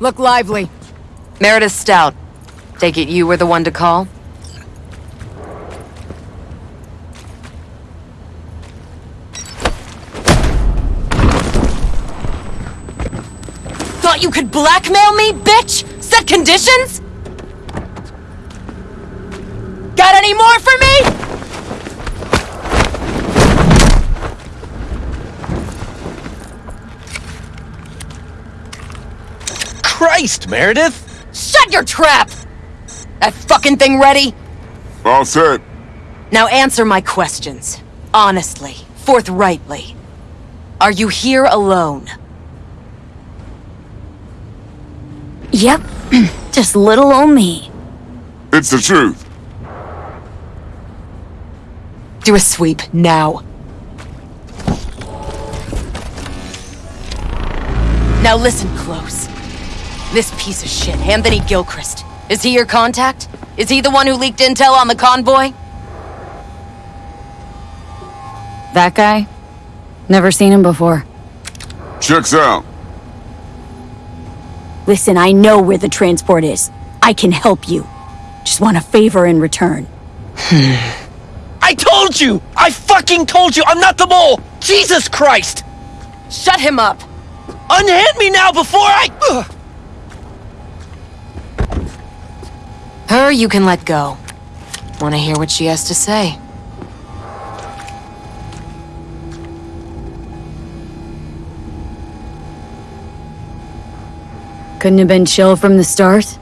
Look lively. Meredith Stout. Take it you were the one to call? Thought you could blackmail me, bitch? Set conditions? Got any more for me? Christ, Meredith! Shut your trap! That fucking thing ready? All set. Now answer my questions. Honestly, forthrightly. Are you here alone? Yep, just little old me. It's the truth. Do a sweep, now. Now listen close. This piece of shit, Anthony Gilchrist. Is he your contact? Is he the one who leaked intel on the convoy? That guy? Never seen him before. Checks out. Listen, I know where the transport is. I can help you. Just want a favor in return. I told you! I fucking told you! I'm not the mole! Jesus Christ! Shut him up! Unhand me now before I... Ugh. Her you can let go. Want to hear what she has to say? Couldn't have been chill from the start?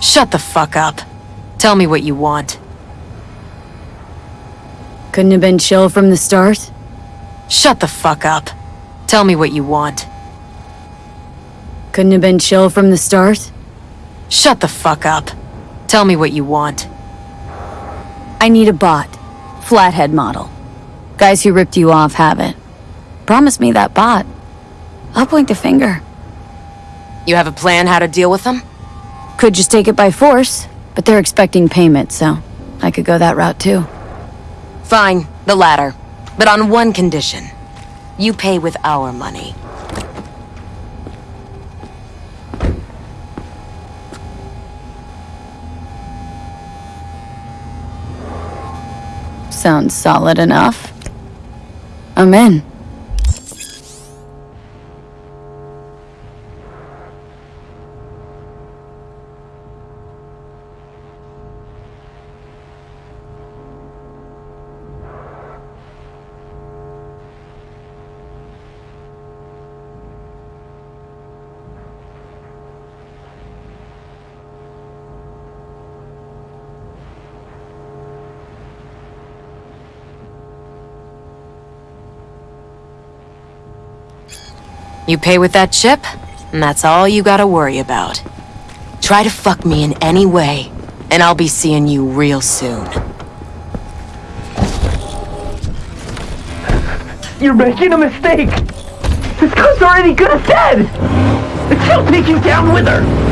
Shut the fuck up. Tell me what you want. Couldn't have been chill from the start? Shut the fuck up. Tell me what you want. Couldn't have been chill from the start? Shut the fuck up. Tell me what you want. I need a bot. Flathead model. Guys who ripped you off have it. Promise me that bot. I'll point the finger. You have a plan how to deal with them? Could just take it by force, but they're expecting payment, so I could go that route too. Fine, the latter. But on one condition. You pay with our money. Sounds solid enough. I'm in. You pay with that chip, and that's all you gotta worry about. Try to fuck me in any way, and I'll be seeing you real soon. You're making a mistake! This gun's already good as dead! She'll take you down with her!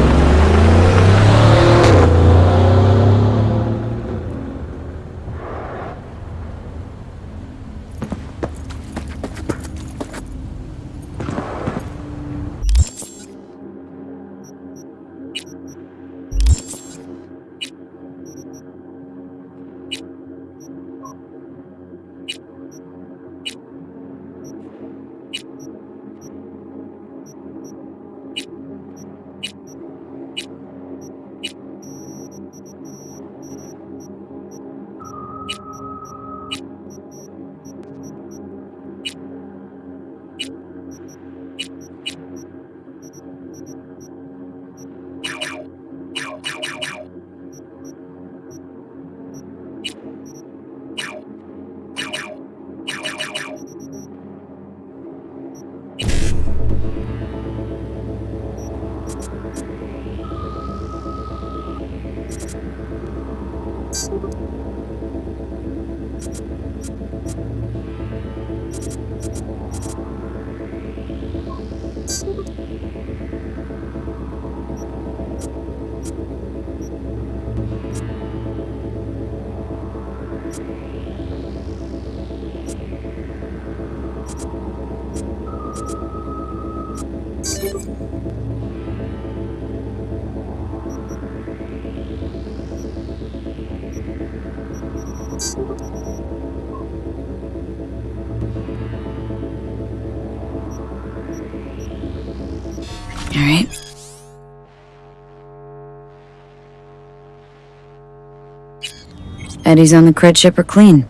Eddie's on the cred chip are clean.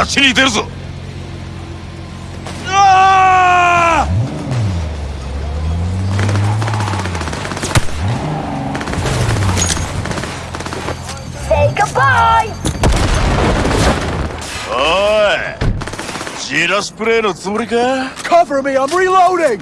街に出るぞ А! Say goodbye! おいジラスプレーのつもりか Cover me, I'm reloading!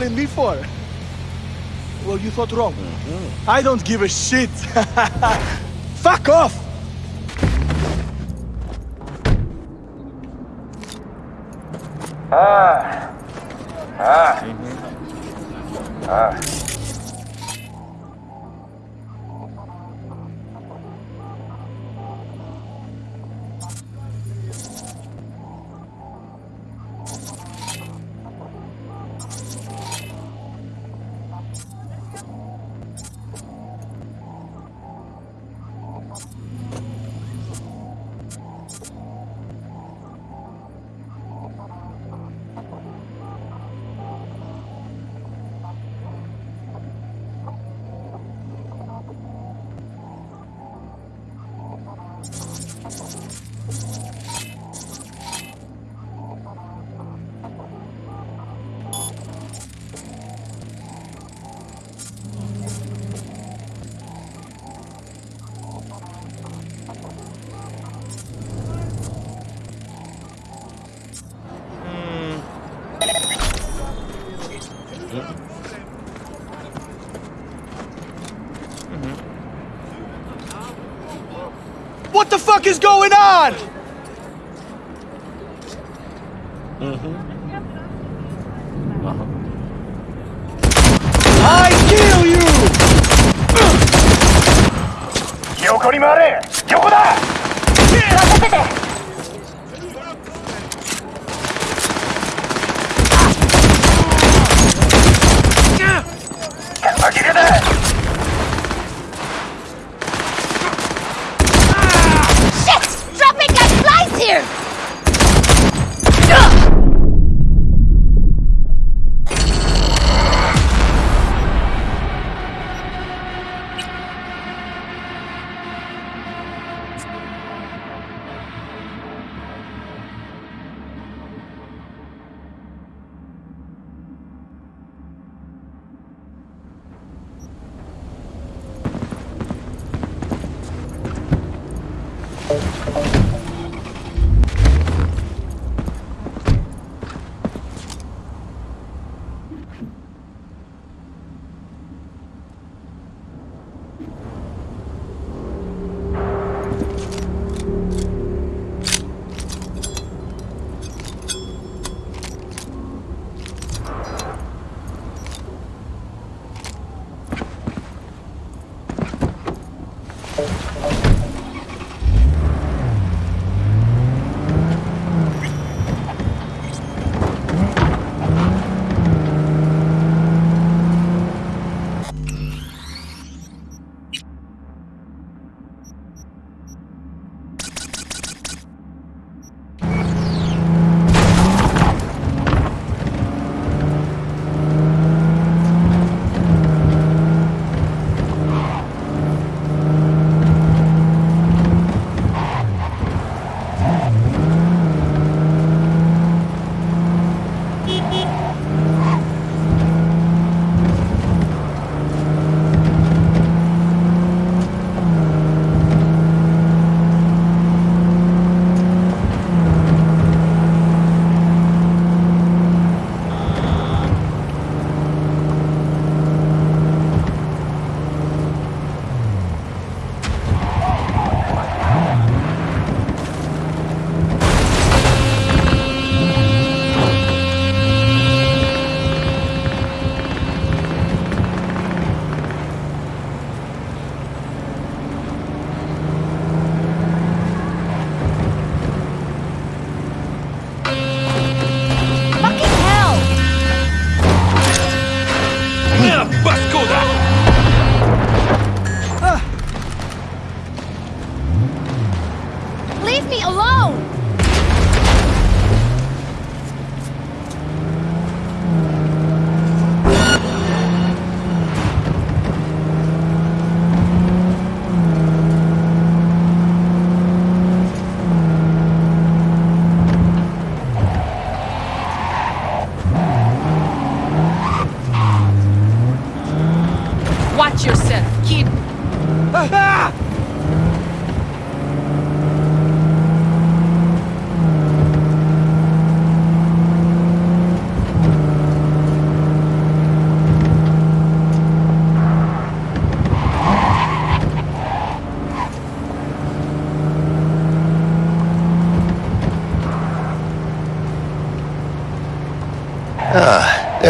Calling me for? Well, you thought wrong. Mm-hmm. I don't give a shit. Fuck off! Ah. Ah. What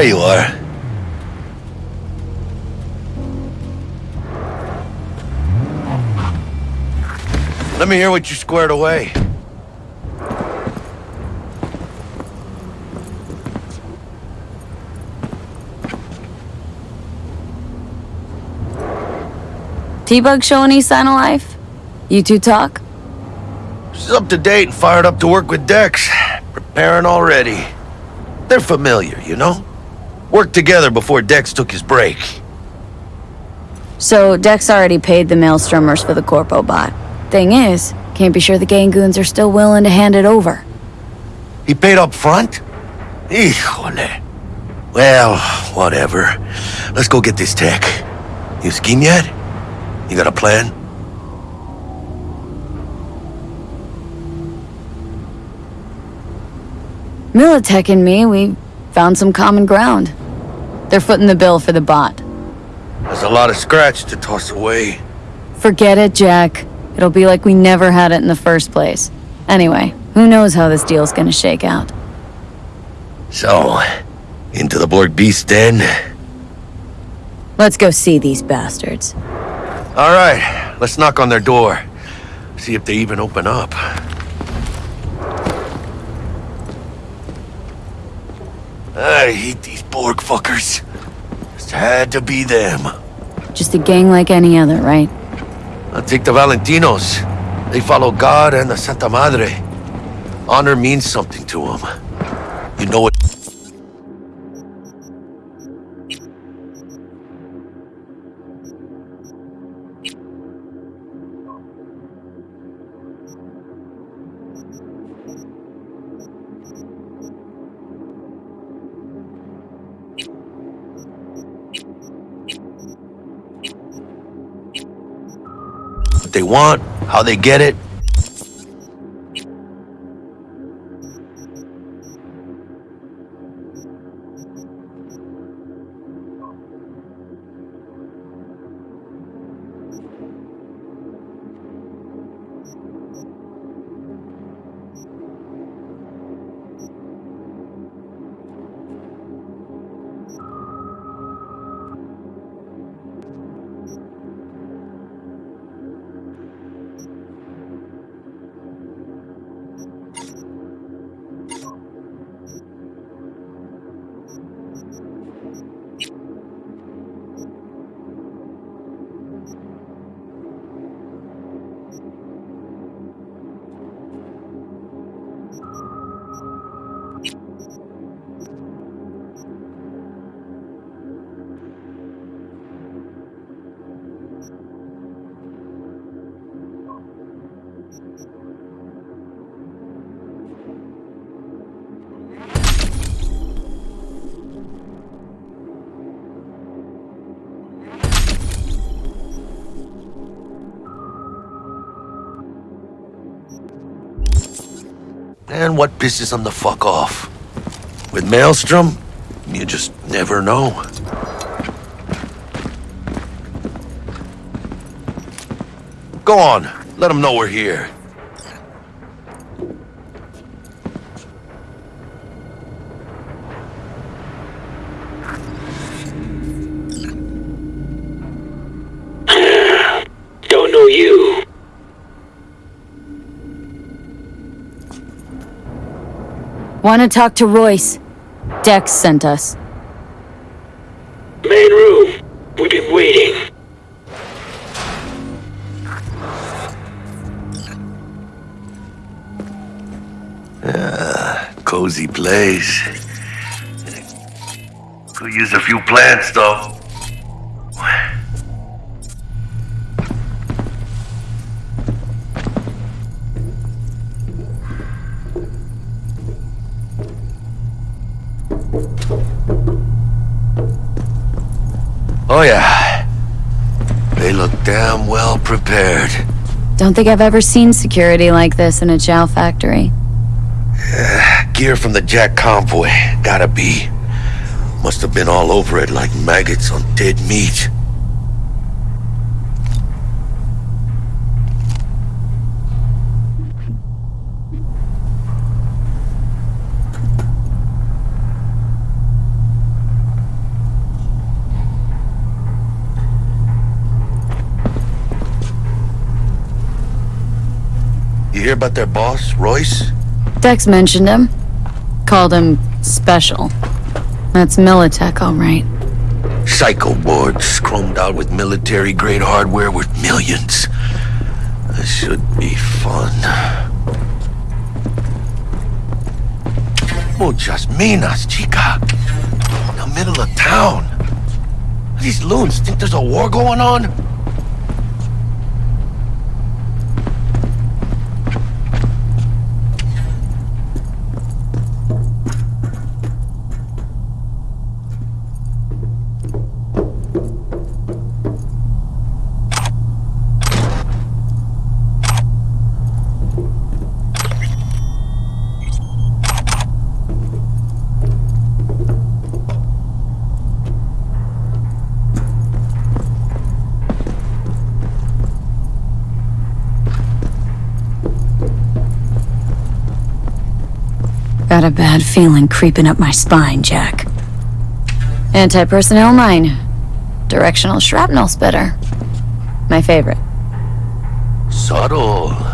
There you are. Let me hear what you squared away. T-Bug show any sign of life? You two talk? She's up to date and fired up to work with Dex. Preparing already. They're familiar, you know? Worked together before Dex took his break. So Dex already paid the Maelstromers for the Corpo bot. Thing is, can't be sure the Gangoons are still willing to hand it over. He paid up front? Híjole. Well, whatever. Let's go get this tech. You scheme yet? You got a plan? Militech and me, we found some common ground. They're footing the bill for the bot. There's a lot of scratch to toss away. Forget it, Jack. It'll be like we never had it in the first place. Anyway, who knows how this deal's gonna shake out. So, into the Borg Beast Den? Let's go see these bastards. All right, let's knock on their door. See if they even open up. I hate these Borg fuckers. Just had to be them. Just a gang like any other, right? I'll take the Valentinos. They follow God and the Santa Madre. Honor means something to them. You know it. They want, how they get it. What pisses them the fuck off? With Maelstrom, you just never know. Go on, let them know we're here. Wanna talk to Royce? Dex sent us. Main room. We've been waiting. Ah, cozy place. Could use a few plants, though. Oh, yeah. They look damn well prepared. Don't think I've ever seen security like this in a chow factory. Gear from the Jack convoy. Gotta be. Must have been all over it like maggots on dead meat. You hear about their boss, Royce? Dex mentioned him. Called him special. That's Militech, all right. Psycho board, chromed out with military-grade hardware worth millions. This should be fun. Oh, Muchas minas, chica. In the middle of town. These loons think there's a war going on? Bad feeling creeping up my spine, Jack. Anti-personnel mine. Directional shrapnel spitter. My favorite. Subtle.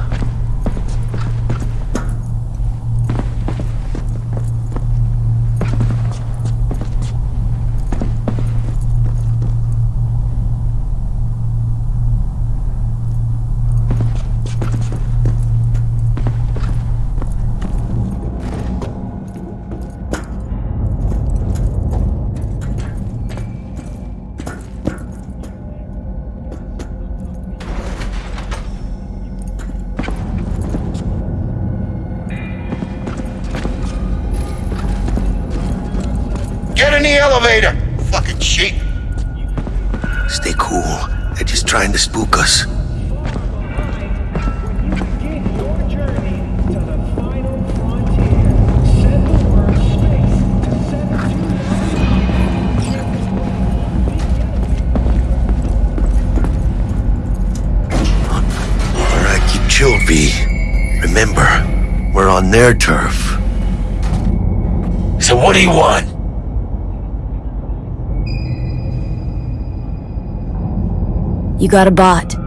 Got a bot.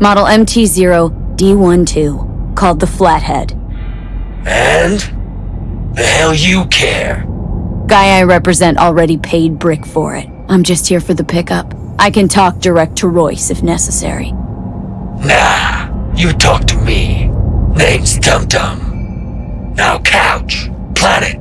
Model MT0D12, called the Flathead. And? The hell you care? Guy I represent already paid Brick for it. I'm just here for the pickup. I can talk direct to Royce if necessary. Nah, you talk to me. Name's Dum Dum. Now couch, planet.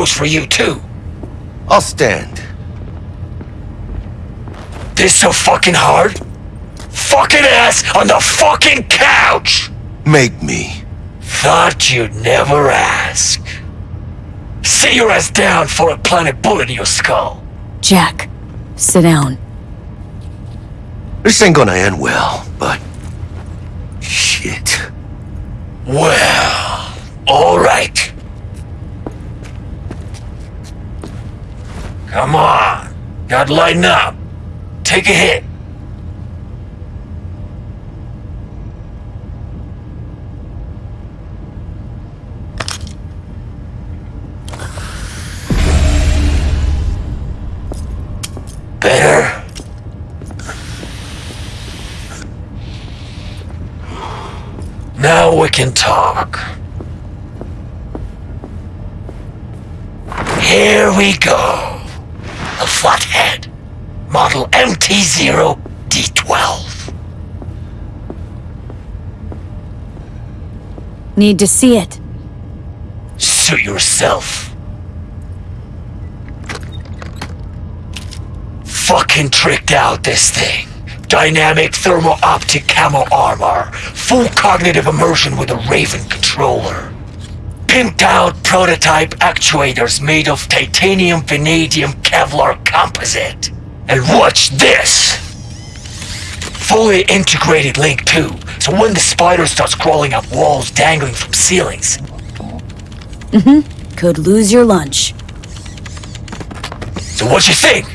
Goes for you too. I'll stand. This so fucking hard? Fucking ass on the fucking couch! Make me. Thought you'd never ask. Sit your ass down for a planet bullet in your skull. Jack, sit down. This ain't gonna end well, but... Shit. Well, alright. Come on. Gotta lighten up. Take a hit. Better? Now we can talk. Here we go. Flathead. Model MT0D12. Need to see it. Suit yourself. Fucking tricked out this thing. Dynamic thermo-optic camo armor. Full cognitive immersion with a Raven controller. Pimped out prototype actuators made of titanium vanadium Kevlar composite. And watch this! Fully integrated link too, so when the spider starts crawling up walls dangling from ceilings, Mm-hmm. Could lose your lunch. So what you think?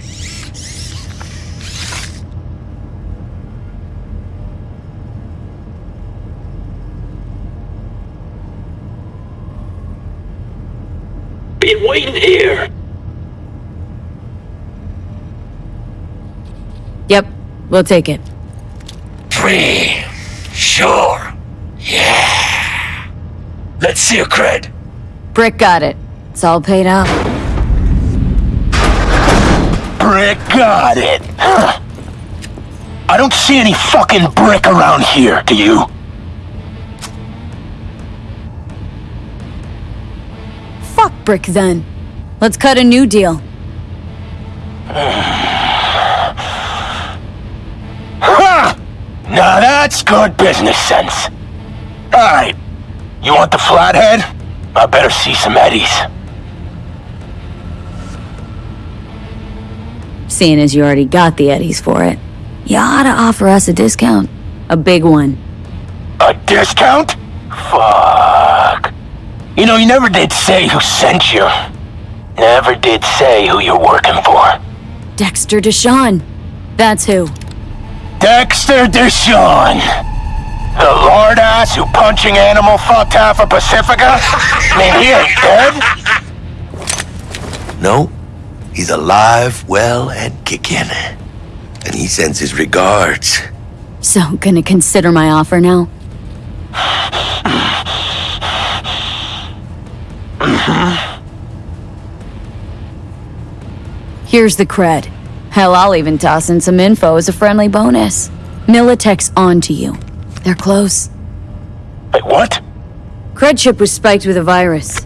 Waiting here. Yep, we'll take it. Free. Sure. Yeah. Let's see your cred. Brick got it. It's all paid up. Brick got it. Huh. I don't see any fucking brick around here, do you? Fuck Brick then. Let's cut a new deal. Huh! Now that's good business sense. Alright. You want the flathead? I better see some eddies. Seeing as you already got the eddies for it, you ought to offer us a discount. A big one. A discount? Fuck. You know, you never did say who sent you. Never did say who you're working for. Dexter DeShawn. That's who. Dexter DeShawn. The lord ass who punching animal fucked half of Pacifica? I mean, he ain't dead. No, he's alive, well, and kicking. And he sends his regards. So, gonna consider my offer now? Uh-huh. Here's the cred. Hell, I'll even toss in some info as a friendly bonus. Militech's on to you. They're close. Wait, what? Cred chip was spiked with a virus.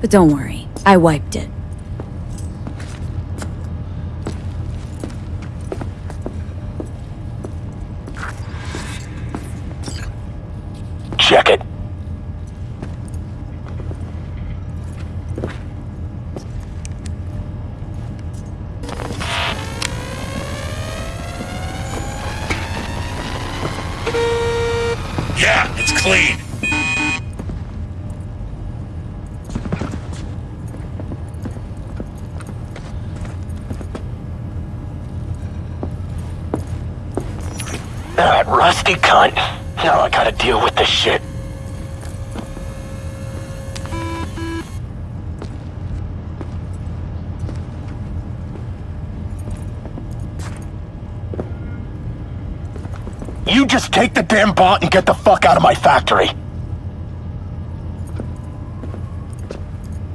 But don't worry, I wiped it. Check it. Yeah, it's clean. That rusty cunt. Now I gotta deal with this shit. You just take the damn bot and get the fuck out of my factory.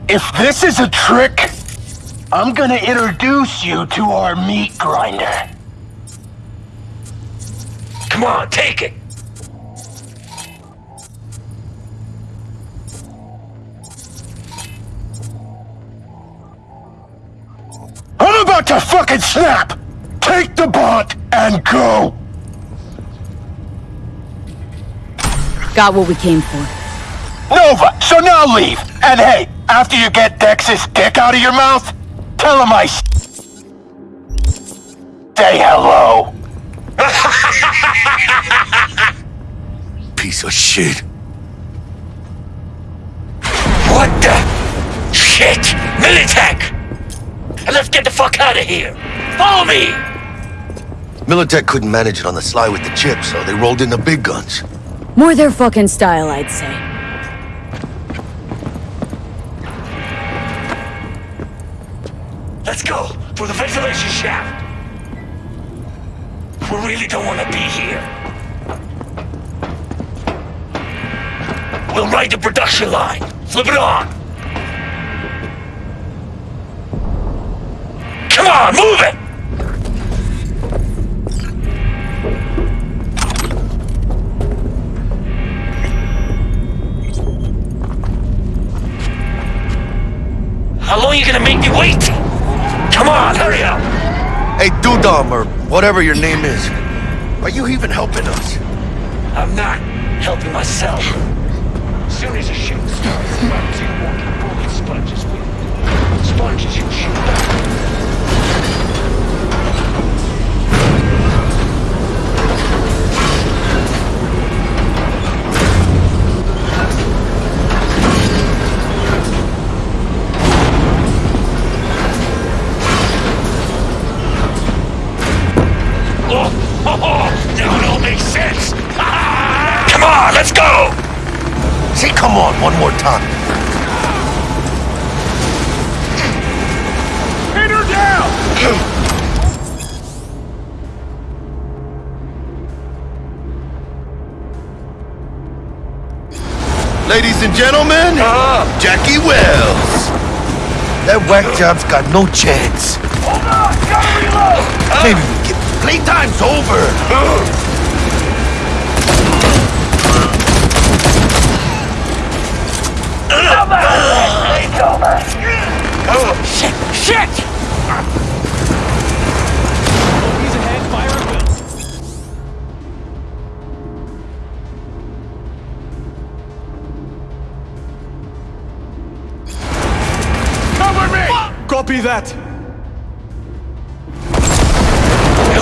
If this is a trick, I'm gonna introduce you to our meat grinder. Come on, take it. I'm about to fucking snap! Take the bot and go! Got what we came for. Nova, so now leave. And hey, after you get Dex's dick out of your mouth, tell him I s- say hello. Piece of shit. What the? Shit! Militech! And let's get the fuck out of here! Follow me! Militech couldn't manage it on the sly with the chip, so they rolled in the big guns. More their fucking style, I'd say. Let's go! For the ventilation shaft! We really don't want to be here. We'll ride the production line. Flip it on! Come on, move it! How long are you gonna make me wait? Come on, hurry up! Hey, Dum Dum, or whatever your name is, are you even helping us? I'm not helping myself. As soon as the shit starts, I'm two walking bullet sponges with. Sponges you shoot back. Oh, oh, oh, now it all makes sense. Come on, let's go! Say come on one more time. Pin her down! Ladies and gentlemen, uh-huh. Jackie Welles. That whack job's got no chance. Hold on! Gotta reload! Maybe we get playtime's over. Shit! Shit! He's ahead, fire will. Cover me! Copy that.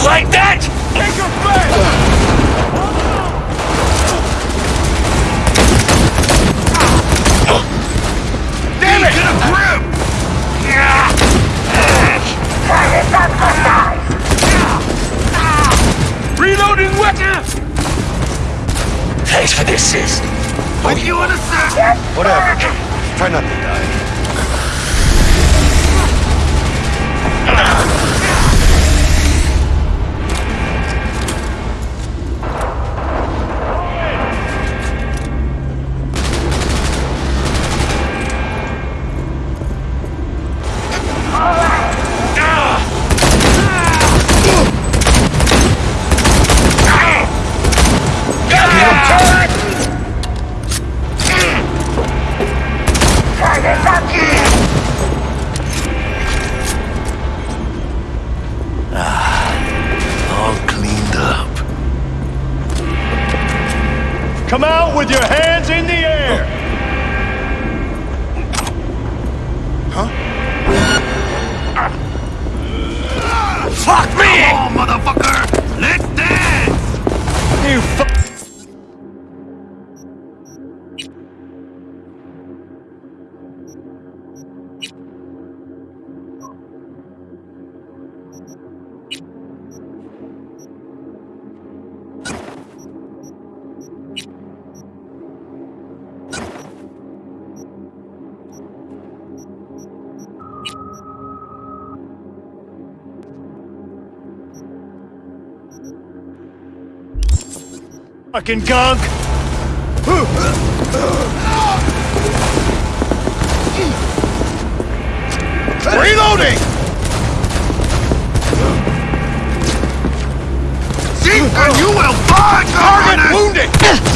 Like that? Take your fire! Damn it! Get a grip! Target's up for size! Reloading weapon! Thanks for the assist. What do you want to say? Whatever. Try not Fucking gunk! Reloading! Seek and you will find Target wounded!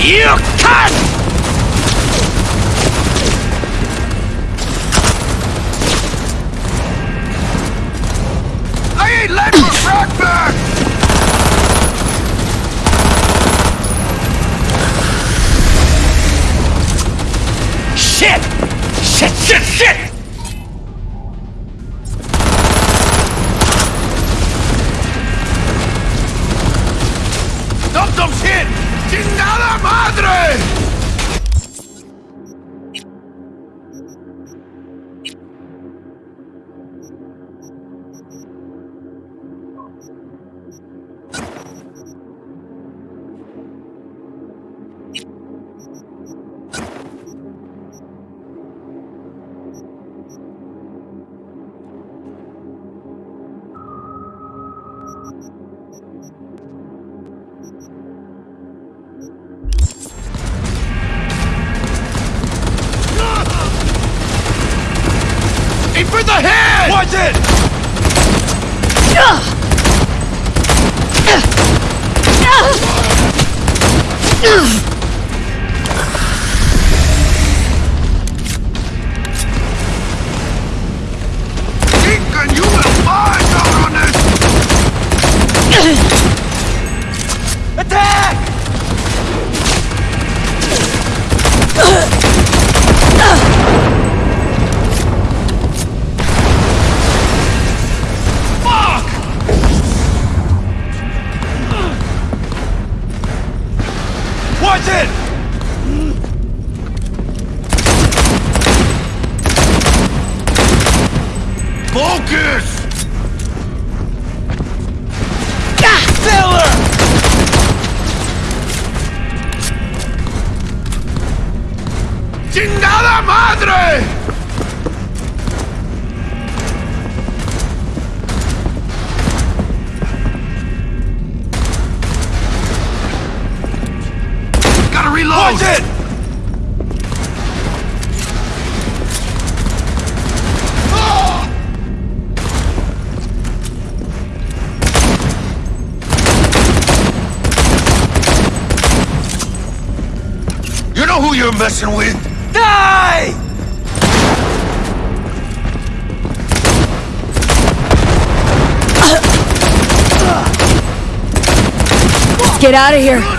You cunt! Get out of here.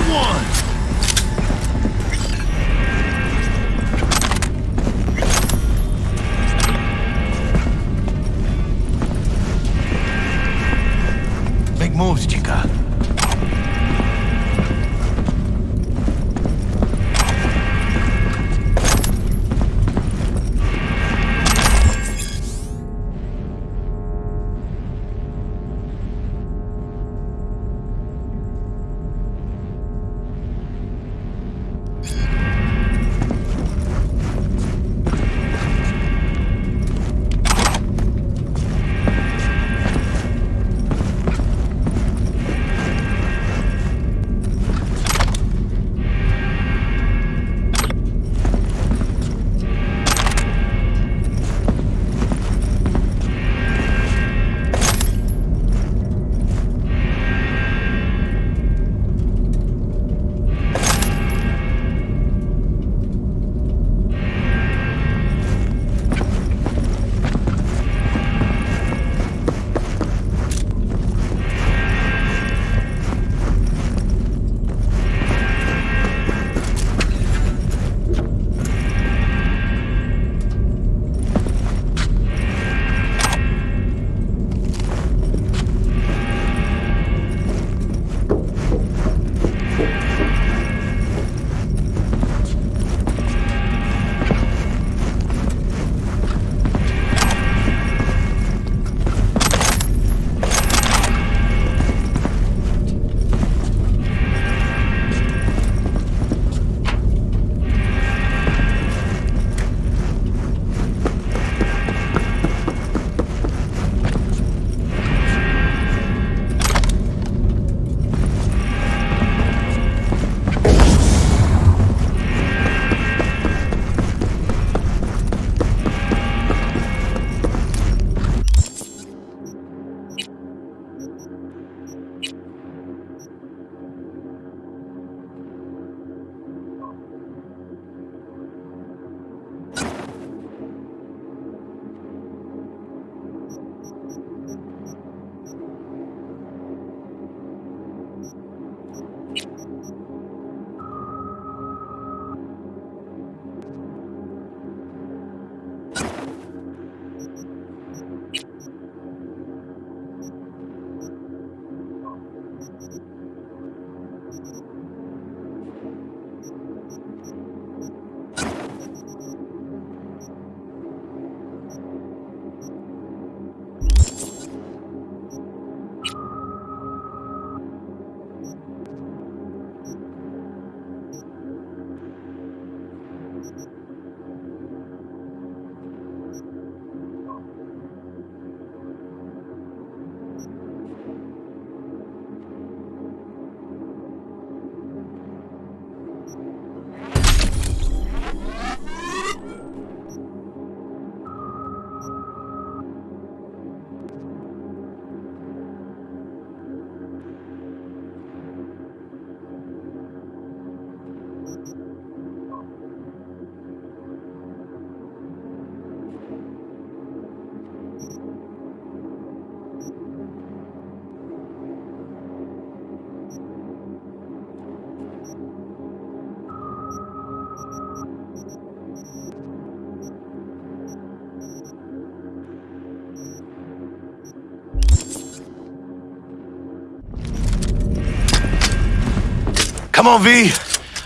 Come on, V.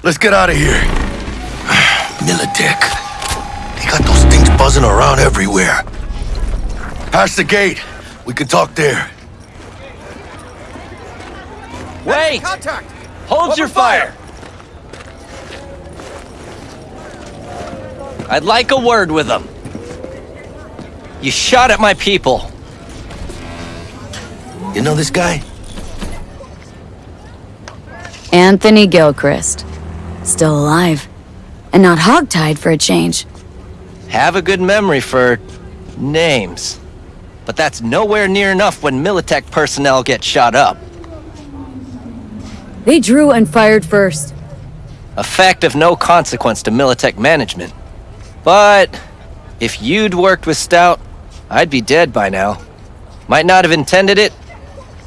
Let's get out of here. Militech. They got those things buzzing around everywhere. Past the gate. We can talk there. Wait! Contact! Hold your fire! I'd like a word with them. You shot at my people. You know this guy? Anthony Gilchrist. Still alive. And not hogtied for a change. Have a good memory for names. But that's nowhere near enough when Militech personnel get shot up. They drew and fired first. A fact of no consequence to Militech management. But if you'd worked with Stout, I'd be dead by now. Might not have intended it,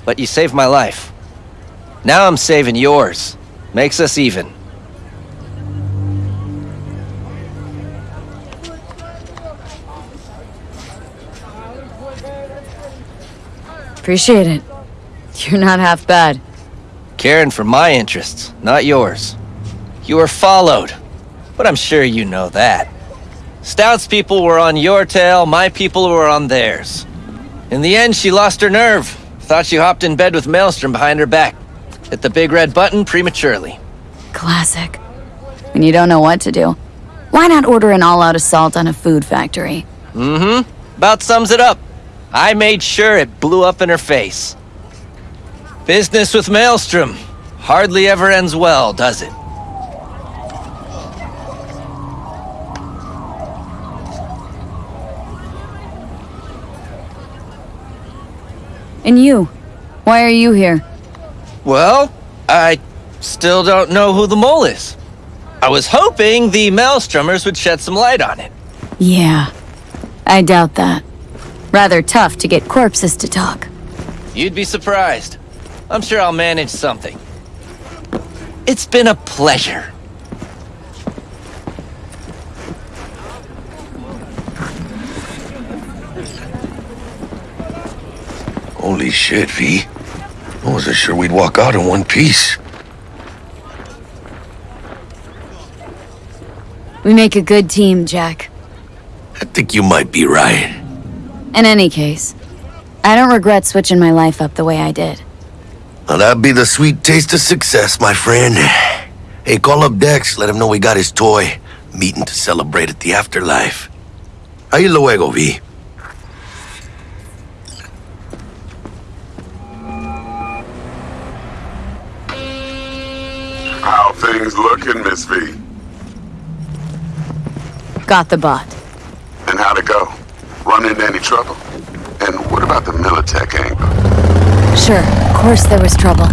but you saved my life. Now I'm saving yours. Makes us even. Appreciate it. You're not half bad. Caring for my interests, not yours. You were followed, but I'm sure you know that. Stout's people were on your tail, my people were on theirs. In the end, she lost her nerve. Thought she hopped in bed with Maelstrom behind her back. Hit the big red button prematurely. Classic. When you don't know what to do, why not order an all-out assault on a food factory? Mm-hmm. About sums it up. I made sure it blew up in her face. Business with Maelstrom. Hardly ever ends well, does it? And you? Why are you here? Well, I still don't know who the mole is. I was hoping the Maelstromers would shed some light on it. Yeah. I doubt that. Rather tough to get corpses to talk. You'd be surprised. I'm sure I'll manage something. It's been a pleasure. Holy shit, V. I wasn't sure we'd walk out in one piece. We make a good team, Jack. I think you might be right. In any case, I don't regret switching my life up the way I did. Well, that'd be the sweet taste of success, my friend. Hey, call up Dex, let him know we got his toy. Meeting to celebrate at the afterlife. Ahí luego, V. things looking, Miss V? Got the bot. And how'd it go? Run into any trouble? And what about the Militech angle? Sure, of course there was trouble.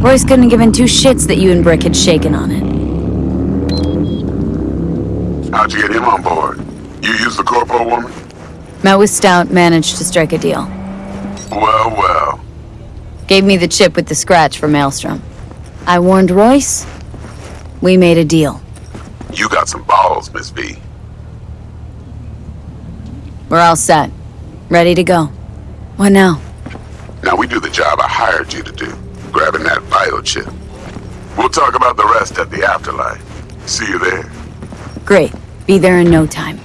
Royce couldn't have given two shits that you and Brick had shaken on it. How'd you get him on board? You used the corpo woman? Met with Stout, managed to strike a deal. Well, well. Gave me the chip with the scratch for Maelstrom. I warned Royce. We made a deal. You got some balls, Miss V. We're all set. Ready to go. What now? Now we do the job I hired you to do, grabbing that biochip. We'll talk about the rest at the afterlife. See you there. Great. Be there in no time.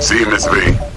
See you, Miss V.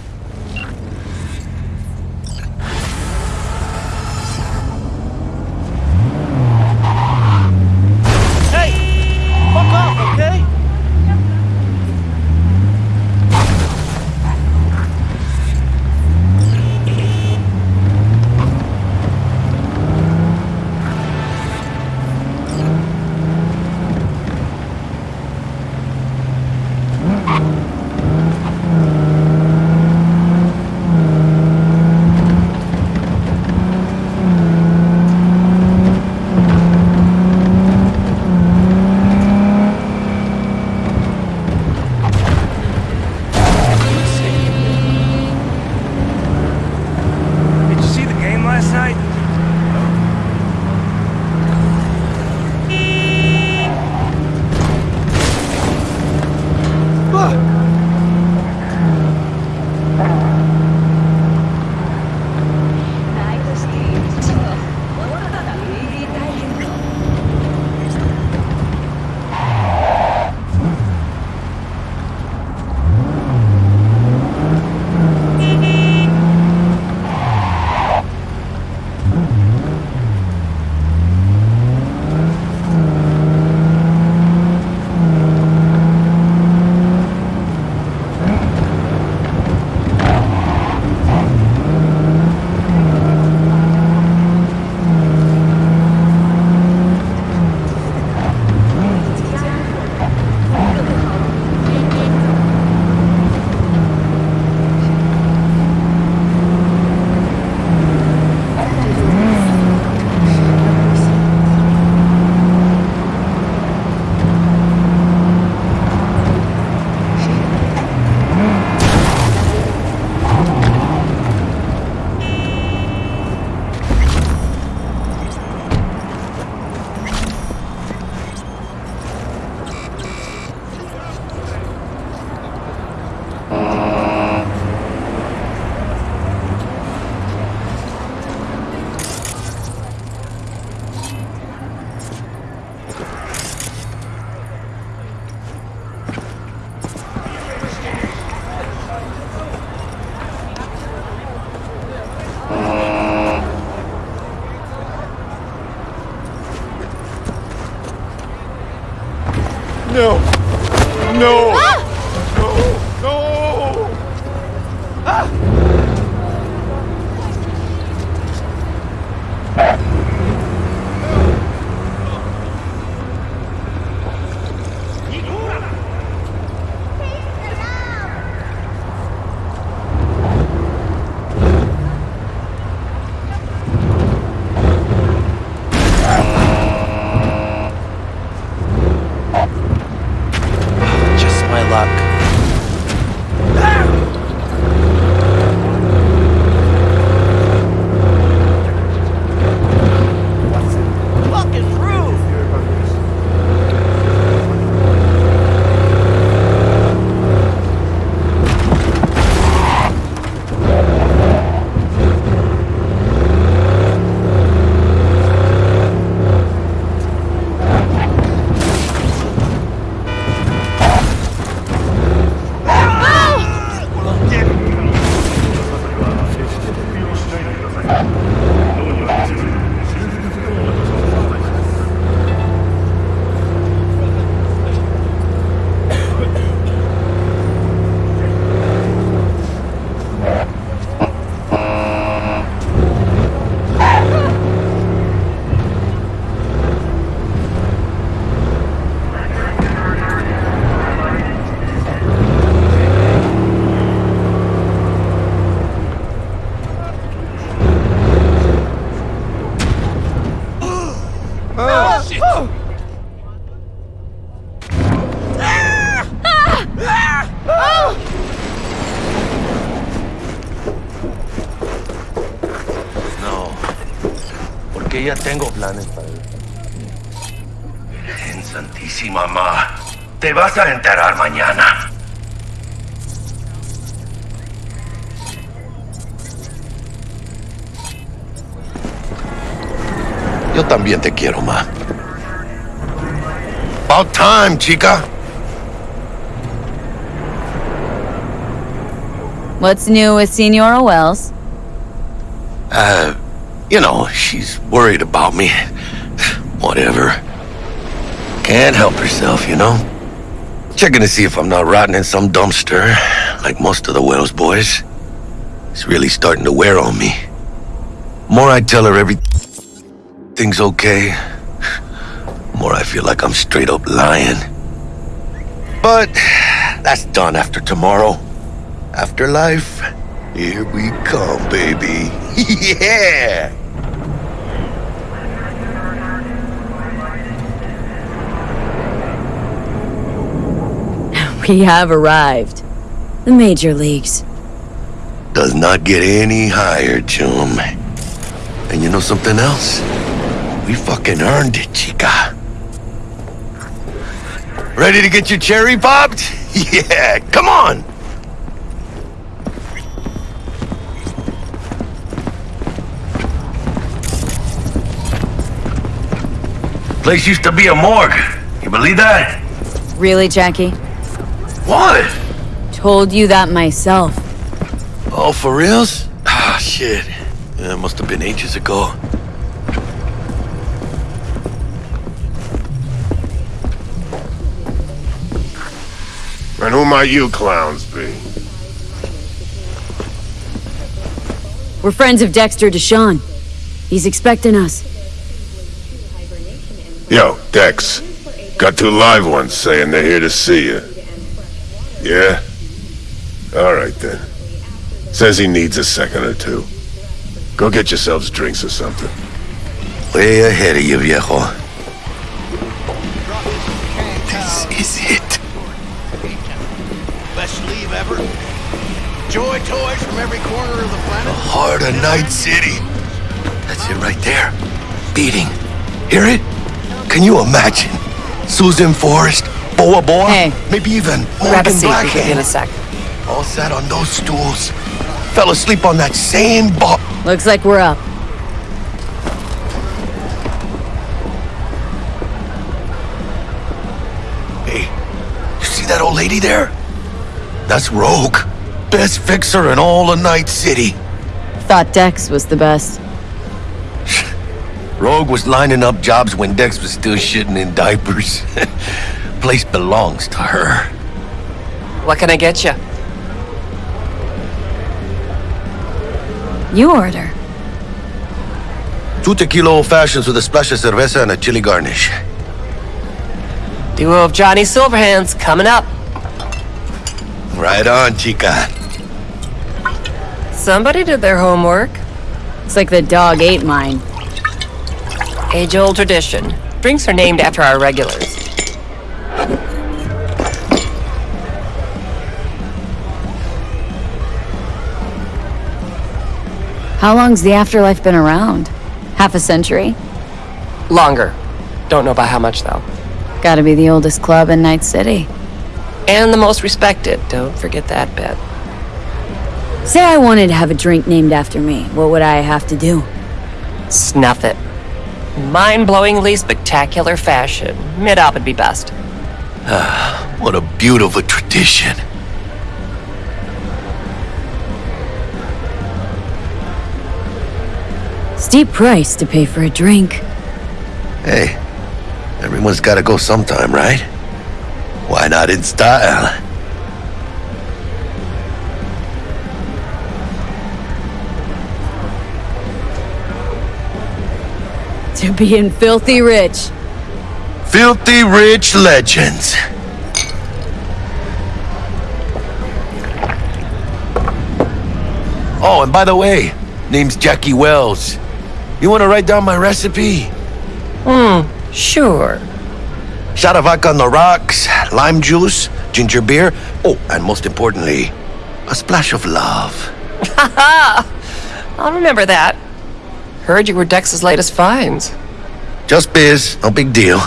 Ya tengo planes para él. En Santísima Ma. Te vas a enterar mañana. Yo también te quiero, ma. About time, chica. What's new with Senora Wells? You know, she's worried about me. Whatever. Can't help herself, you know? Checking to see if I'm not rotting in some dumpster, like most of the Welles boys. It's really starting to wear on me. More I tell her everything's okay, more I feel like I'm straight up lying. But that's done after tomorrow. Afterlife, here we come, baby. yeah! We have arrived. The major leagues. Does not get any higher, chum. And you know something else? We fucking earned it, chica. Ready to get your cherry popped? Yeah, come on! Place used to be a morgue. You believe that? Really, Jackie? What? Told you that myself. Oh, for reals? Ah, shit. That must have been ages ago. And who might you clowns be? We're friends of Dexter DeShawn. He's expecting us. Yo, Dex. Got two live ones saying they're here to see you. Yeah? Alright then. Says he needs a second or two. Go get yourselves drinks or something. Way ahead of you, viejo. This is it. Best leave ever. Joy toys from every corner of the planet. The Heart of Night City. That's it right there. Beating. Hear it? Can you imagine? Susan Forrest, Boa Boa, Hey. maybe even Grab a Morgan seat. We'll give in a sec. All sat on those stools. Fell asleep on that same bar. Looks like we're up. Hey, you see that old lady there? That's Rogue. Best fixer in all of Night City. Thought Dex was the best. Rogue was lining up jobs when Dex was still shitting in diapers. place belongs to her. What can I get you? You order. Two tequila old fashions with a splash of cerveza and a chili garnish. Duo of Johnny Silverhands coming up. Right on, chica. Somebody did their homework. It's like the dog ate mine. Age old tradition. Drinks are named after our regulars. How long's the afterlife been around? Half a century? Longer. Don't know by how much, though. Gotta be the oldest club in Night City. And the most respected. Don't forget that bit. Say I wanted to have a drink named after me. What would I have to do? Snuff it. Mind-blowingly spectacular fashion. Mid-op would be best. Ah, What a beautiful tradition. Steep price to pay for a drink. Hey, everyone's gotta go sometime, right? Why not in style? To being filthy rich. Filthy rich legends. Oh, and by the way, name's Jackie Welles. You wanna write down my recipe? Hmm, sure. Shot of vodka on the rocks, lime juice, ginger beer, oh, and most importantly, a splash of love. Haha! I'll remember that. Heard you were Dex's latest finds. Just biz, no big deal.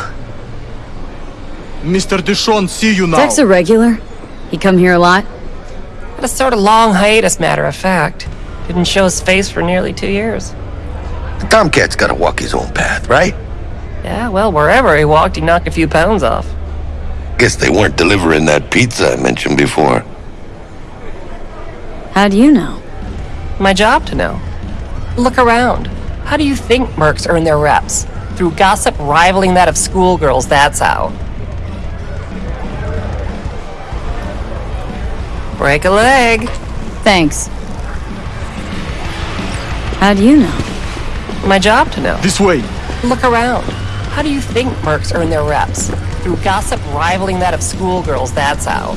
Mr. DeShawn, see you now. Dex a regular? He come here a lot? Had a sort of long hiatus, matter of fact. Didn't show his face for nearly two years. The Tomcat's gotta walk his own path, right? Yeah, well, wherever he walked, he knocked a few pounds off. Guess they weren't delivering that pizza I mentioned before. How do you know? My job to know. Look around. How do you think mercs earn their reps? Through gossip rivaling that of schoolgirls, that's how. Break a leg. Thanks. How do you know? My job to know. This way. Look around. How do you think mercs earn their reps? Through gossip rivaling that of schoolgirls, that's how.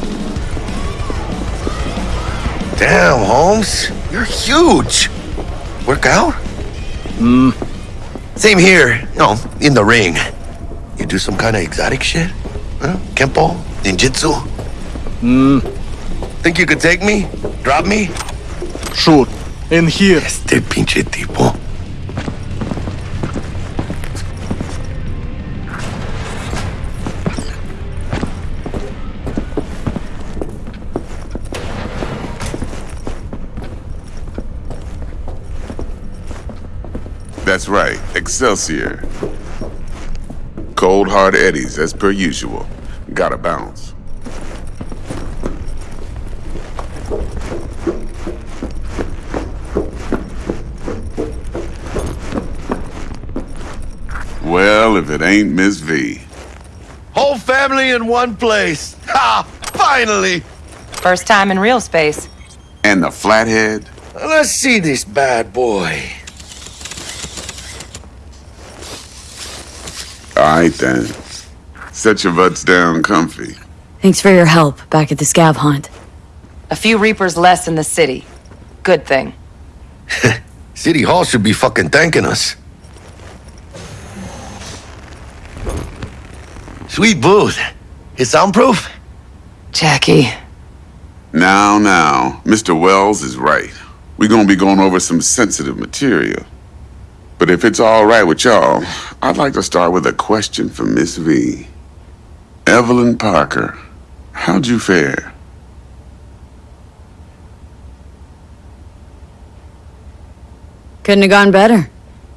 Damn, Holmes. You're huge. Work out? Hmm. Same here, you know, in the ring. You do some kind of exotic shit? Huh? Kempo? Ninjutsu? Hmm. Think you could take me? Drop me? Sure. In here. Este pinche tipo. That's right, Excelsior. Cold hard eddies, as per usual. Gotta bounce. Well, if it ain't Miss V. Whole family in one place. Ha! Finally! First time in real space. And the flathead? Let's see this bad boy. Alright then. Set your butts down comfy. Thanks for your help back at the scav hunt. A few Reapers less in the city. Good thing. City Hall should be fucking thanking us. Sweet booth. It's soundproof? Jackie. Now, now, Mr. Welles is right. We're gonna be going over some sensitive material. But if it's all right with y'all, I'd like to start with a question for Miss V. Evelyn Parker, how'd you fare? Couldn't have gone better.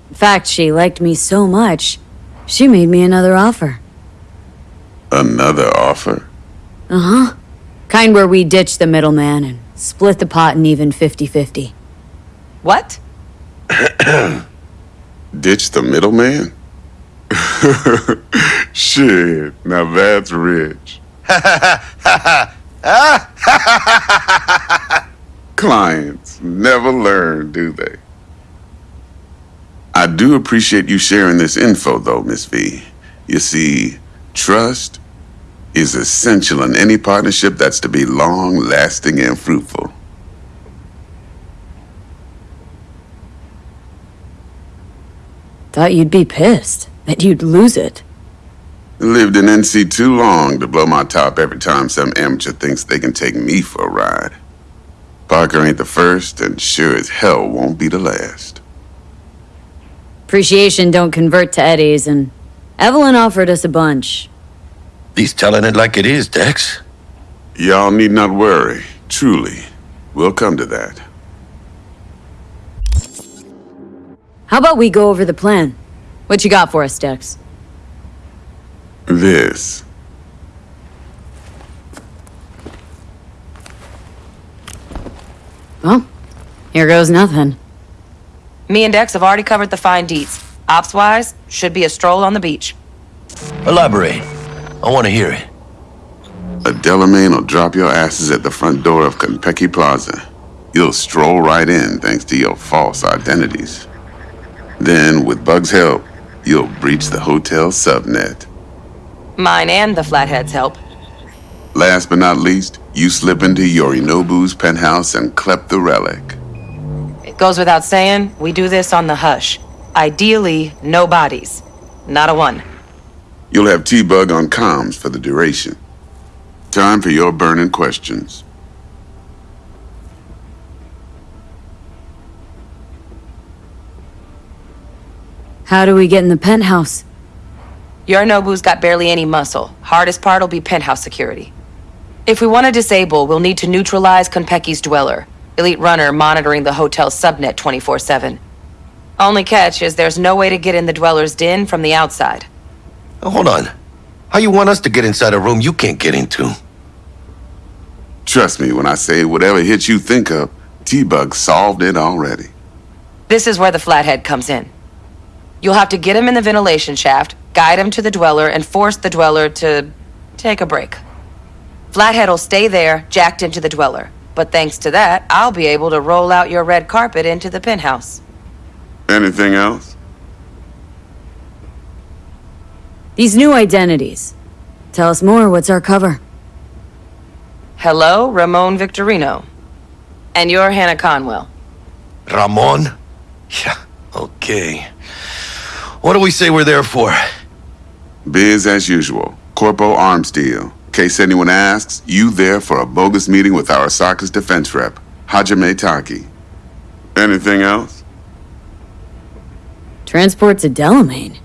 In fact, she liked me so much, she made me another offer. Another offer? Uh huh. Kind where we ditch the middleman and split the pot in even 50 50. What? Ditch the middleman? Shit, now that's rich. Clients never learn, do they? I do appreciate you sharing this info, though, Miss V. You see, trust is essential in any partnership that's to be long lasting and fruitful. Thought you'd be pissed. That you'd lose it. Lived in NC too long to blow my top every time some amateur thinks they can take me for a ride. Parker ain't the first, and sure as hell won't be the last. Appreciation don't convert to eddies, and Evelyn offered us a bunch. He's telling it like it is, Dex. Y'all need not worry. Truly. We'll come to that. How about we go over the plan? What you got for us, Dex? This. Well, here goes nothing. Me and Dex have already covered the fine deets. Ops-wise, should be a stroll on the beach. Elaborate. I want to hear it. A Delamain will drop your asses at the front door of Konpeki Plaza. You'll stroll right in thanks to your false identities. Then, with Bug's help, you'll breach the hotel subnet. Mine and the Flathead's help. Last but not least, you slip into Yorinobu's penthouse and clep the relic. It goes without saying, we do this on the hush. Ideally, no bodies. Not a one. You'll have T-Bug on comms for the duration. Time for your burning questions. How do we get in the penthouse? Yorinobu's got barely any muscle. Hardest part'll be penthouse security. If we want to disable, we'll need to neutralize Konpeki's dweller. Elite runner monitoring the hotel's subnet 24-7. Only catch is there's no way to get in the dweller's den from the outside. Hold on. How you want us to get inside a room you can't get into? Trust me when I say whatever hit you think of, T-Bug solved it already. This is where the flathead comes in. You'll have to get him in the ventilation shaft, guide him to the dweller, and force the dweller to take a break. Flathead'll stay there, jacked into the dweller. But thanks to that, I'll be able to roll out your red carpet into the penthouse. Anything else? These new identities. Tell us more, what's our cover? Hello, Ramon Victorino. And you're Hannah Conwell. Ramon? Yeah, okay. What do we say we're there for? Biz as usual. Corpo arms deal. In Case anyone asks, you there for a bogus meeting with Arasaka's defense rep, Hajime Taki. Anything else? Transport to Delamain.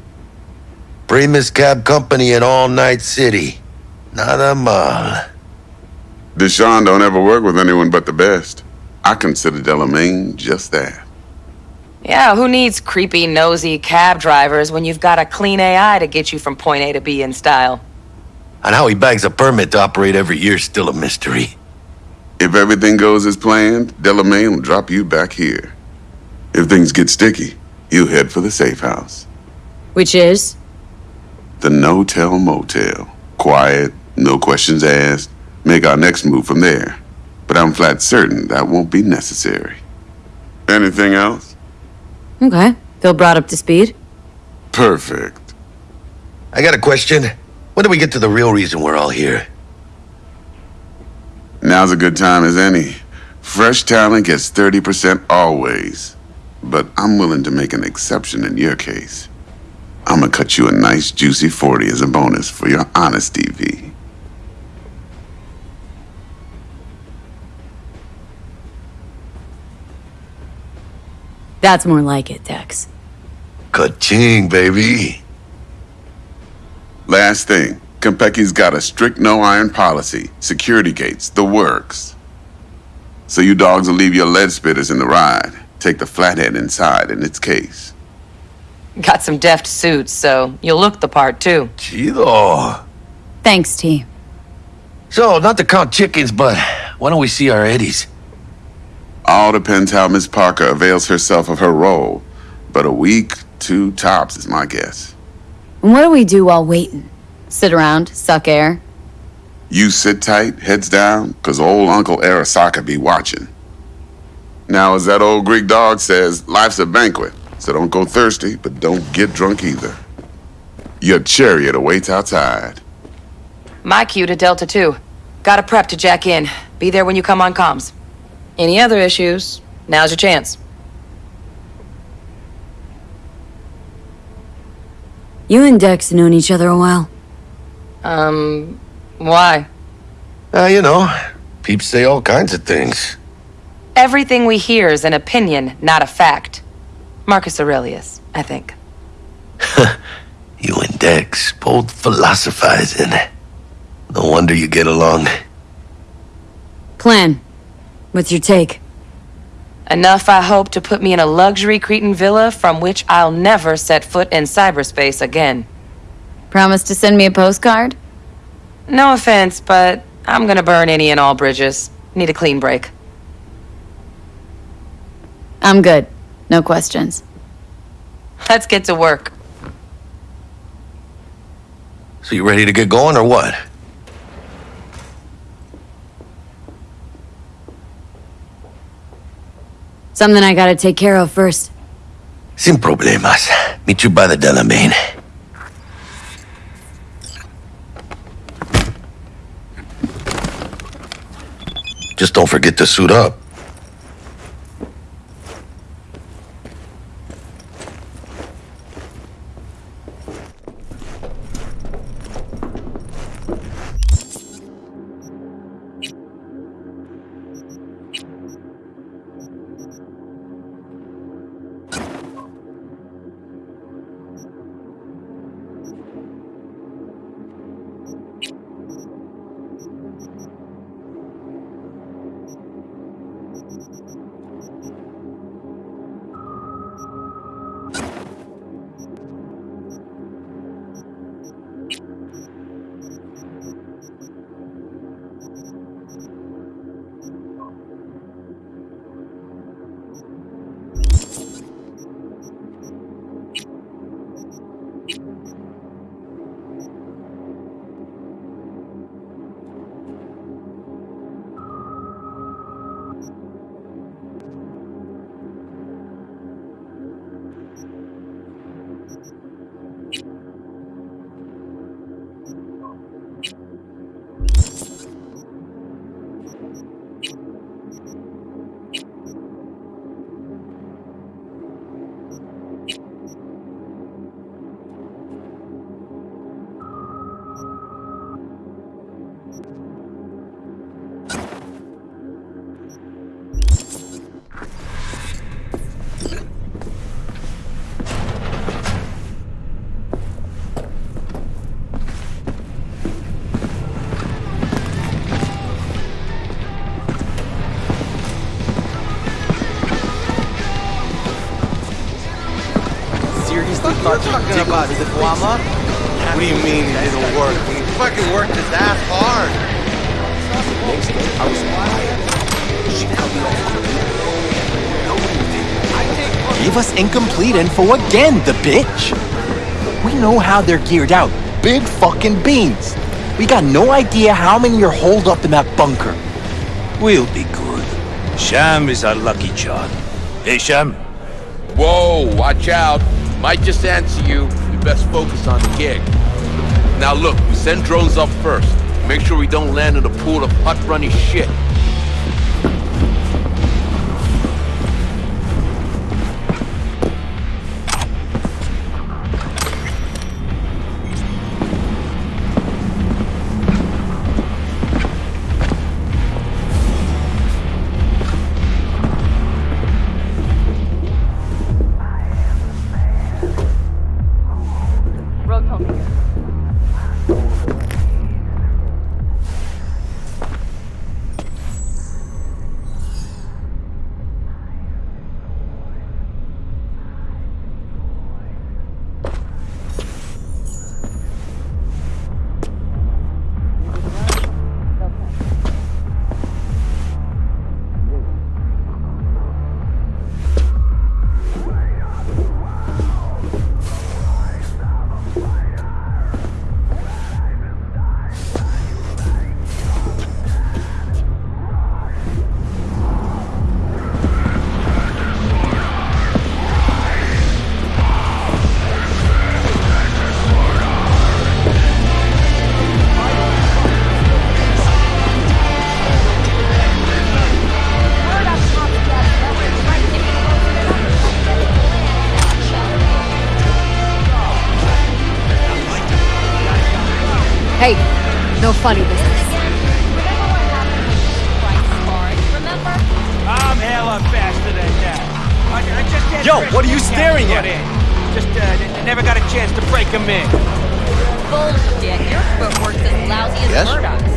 Primus Cab Company in All Night City. Nada mal. DeShawn don't ever work with anyone but the best. I consider Delamain just that. Yeah, who needs creepy, nosy cab drivers when you've got a clean AI to get you from point A to B in style? And how he bags a permit to operate every year is still a mystery. If everything goes as planned, Delamain will drop you back here. If things get sticky, you head for the safe house. Which is? The no-tell motel. Quiet, no questions asked. Make our next move from there. But I'm flat certain that won't be necessary. Anything else? Okay. Feel brought up to speed? Perfect. I got a question. When do we get to the real reason we're all here? Now's a good time as any. Fresh talent gets 30% always. But I'm willing to make an exception in your case. I'm gonna cut you a nice juicy 40 as a bonus for your honesty, V. That's more like it, Dex. Ka-ching, baby. Last thing, Konpeki's got a strict no-iron policy, security gates, the works. So you dogs will leave your lead spitters in the ride. Take the flathead inside in its case. Got some deft suits, so you'll look the part too. Chido. Thanks, T. So, not to count chickens, but why don't we see our eddies? All depends how Miss Parker avails herself of her role. But a week, two tops is my guess. And what do we do while waiting? Sit around, suck air? You sit tight, heads down, cause old Uncle Arasaka be watching. Now, as that old Greek dog says, life's a banquet, so don't go thirsty, but don't get drunk either. Your chariot awaits outside. My cue to Delta 2. Gotta prep to jack in. Be there when you come on comms. Any other issues? Now's your chance. You and Dex have known each other a while. Um, why? Uh, you know, peeps say all kinds of things. Everything we hear is an opinion, not a fact. Marcus Aurelius, I think. You and Dex both philosophizing. No wonder you get along. Plan. What's your take? Enough, I hope, to put me in a luxury Cretan villa from which I'll never set foot in cyberspace again. Promise to send me a postcard? No offense, but I'm gonna burn any and all bridges. Need a clean break. I'm good. No questions. Let's get to work. So you ready to get going or what? Something I gotta take care of first. Sin problemas. Meet you by the Delamain. Just don't forget to suit up. Seriously thought you talking about the Guama? What do you mean it didn't work? We fucking worked his ass hard. Next day, I was quiet. She cut me off Gave us incomplete info again, the bitch. We know how they're geared out. Big fucking beans. We got no idea how many are holed up in that bunker. We'll be good. Sham is our lucky charm. Hey, Sham. Whoa, watch out. Might just answer you. you best focus on the gig. Now look, we send drones up first. Make sure we don't land in a pool of hot runny shit. Are you Mechanic staring put at? in. Just uh, never got a chance to break him in. Bullshit. Your footwork's as lousy as Yes? Murdoch's.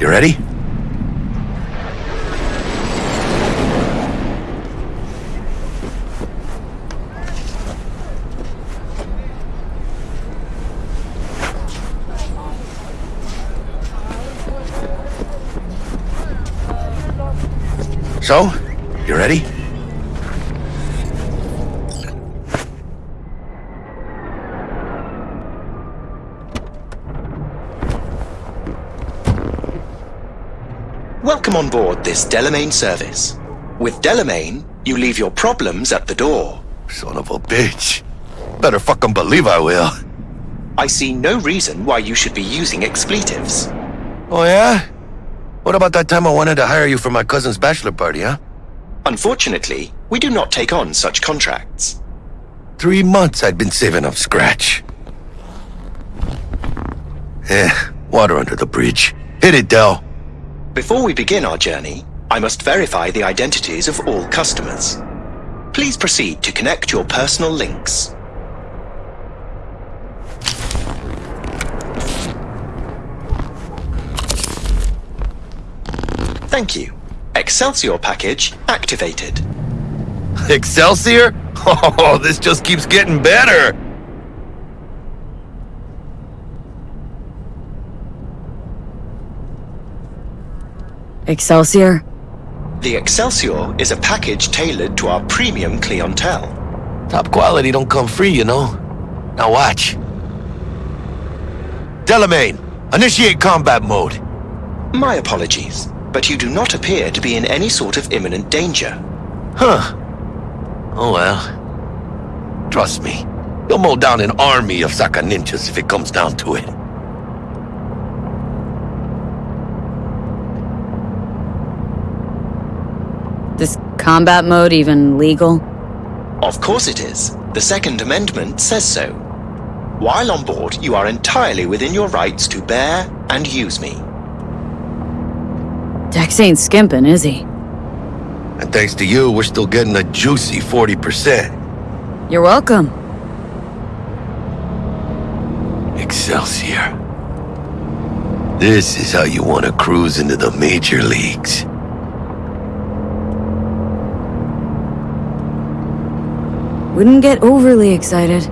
You ready? Delamain service. With Delamain, you leave your problems at the door. Son of a bitch. Better fucking believe I will. I see no reason why you should be using expletives. Oh, yeah? What about that time I wanted to hire you for my cousin's bachelor party, huh? Unfortunately, we do not take on such contracts. Three months I'd been saving up scratch. Eh, water under the bridge. Hit it, Del. Before we begin our journey, I must verify the identities of all customers. Please proceed to connect your personal links. Thank you. Excelsior package activated. Excelsior? Oh, this just keeps getting better. Excelsior? The Excelsior is a package tailored to our premium clientele. Top quality don't come free, you know. Now watch. Delamain, initiate combat mode. My apologies, but you do not appear to be in any sort of imminent danger. Huh. Oh well. Trust me, you'll mow down an army of Saka ninjas if it comes down to it. This combat mode even legal? Of course it is. The Second Amendment says so. While on board, you are entirely within your rights to bear and use me. Dex ain't skimping, is he? And thanks to you, we're still getting a juicy 40%. You're welcome. Excelsior. This is how you want to cruise into the major leagues. Wouldn't get overly excited.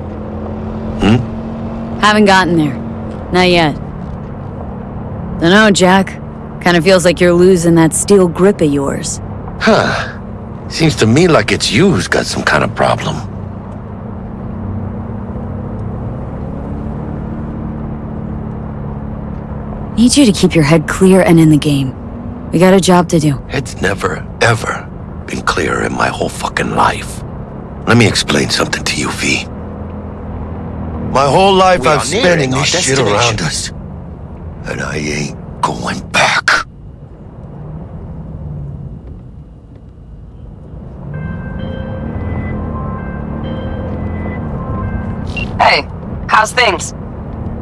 Hmm? Haven't gotten there. Not yet. Dunno, Jack. Kinda feels like you're losing that steel grip of yours. Huh. Seems to me like it's you who's got some kind of problem. Need you to keep your head clear and in the game. We got a job to do. It's never, ever been clearer in my whole fucking life. Let me explain something to you, V. My whole life We I've are spent nearing in this shit around us. And I ain't going back. Hey, how's things?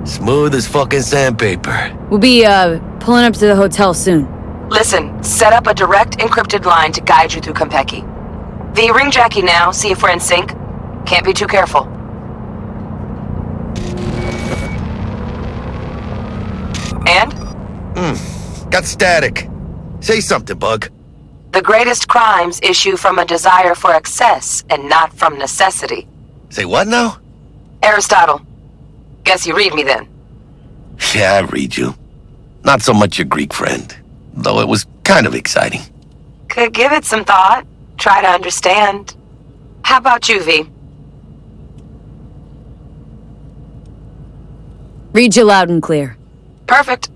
Smooth as fucking sandpaper. We'll be, uh, pulling up to the hotel soon. Listen, set up a direct encrypted line to guide you through Konpeki. V, ring Jackie now, see if we're in sync. Can't be too careful. And? Hmm. Got static. Say something, Bug. The greatest crimes issue from a desire for excess and not from necessity. Say what now? Aristotle. Guess you read me then. Yeah, I read you. Not so much your Greek friend, though it was kind of exciting. Could give it some thought. Try to understand. How about you, V? Read you loud and clear. Perfect.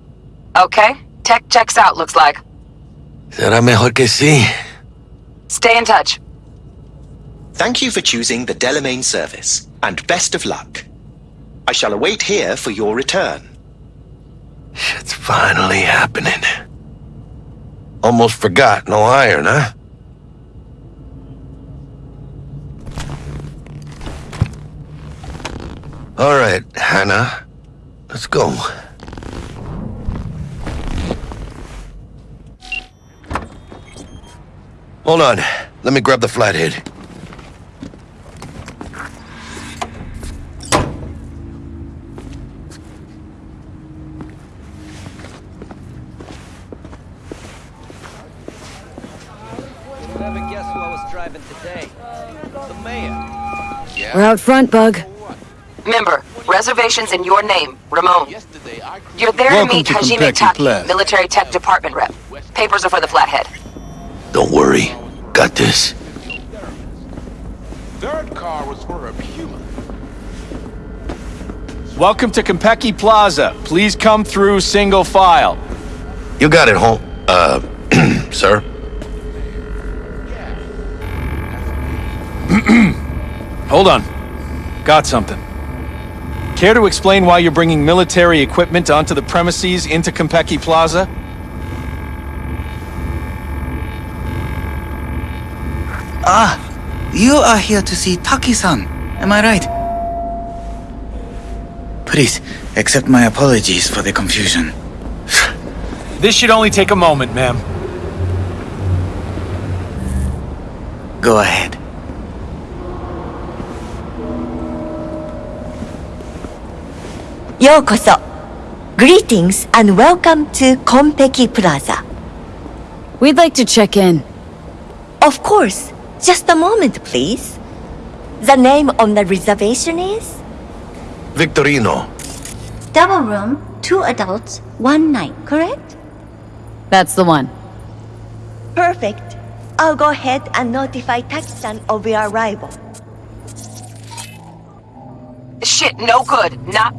Okay. Tech checks out, looks like. Será mejor que sí. Stay in touch. Thank you for choosing the Delamain service, and best of luck. I shall await here for your return. It's finally happening. Almost forgot, no iron, huh? All right, Hannah. Let's go. Hold on. Let me grab the flathead. Never guess who I was driving today. The mayor. We're out front, Bug. Member, reservations in your name, Ramon. You're there Welcome to meet to Hajime Taki, Plaza. military tech department rep. Papers are for the Flathead. Don't worry. Got this. Third car was for a Puma. Welcome to Konpeki Plaza. Please come through single file. You got it, home. Uh, sir? Hold on. Got something. Care to explain why you're bringing military equipment onto the premises into Konpeki Plaza? Ah, you are here to see Taki-san. Am I right? Please, accept my apologies for the confusion. This should only take a moment, ma'am. Go ahead. Yokoso. Greetings and welcome to Konpeki Plaza. We'd like to check in. Of course. Just a moment, please. The name on the reservation is? Victorino. Double room, two adults, one night, correct? That's the one. Perfect. I'll go ahead and notify Taki-san of your arrival. Shit, no good. Not.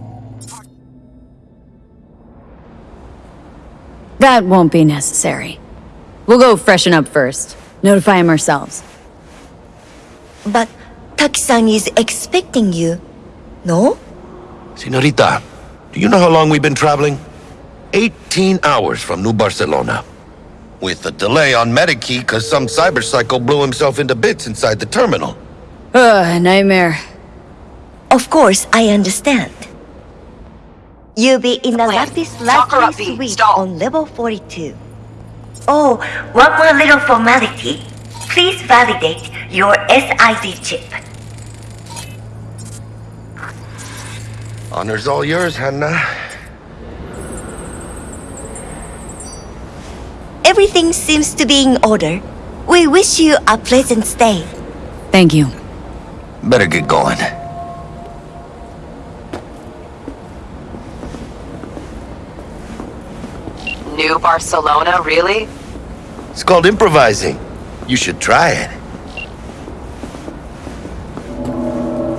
That won't be necessary. We'll go freshen up first. Notify him ourselves. But Taki-san is expecting you, no? Senorita, do you know how long we've been traveling? 18 hours from New Barcelona. With a delay on Medikey because some cyberpsycho blew himself into bits inside the terminal. Ugh, nightmare. Of course, I understand. You'll be in the Lapis Talk her up, Lazuli V. suite Stall. on level 42. Oh, one more little formality. Please validate your SID chip. Honor's all yours, Hannah. Everything seems to be in order. We wish you a pleasant stay. Thank you. Better get going. New Barcelona, really? It's called improvising. You should try it.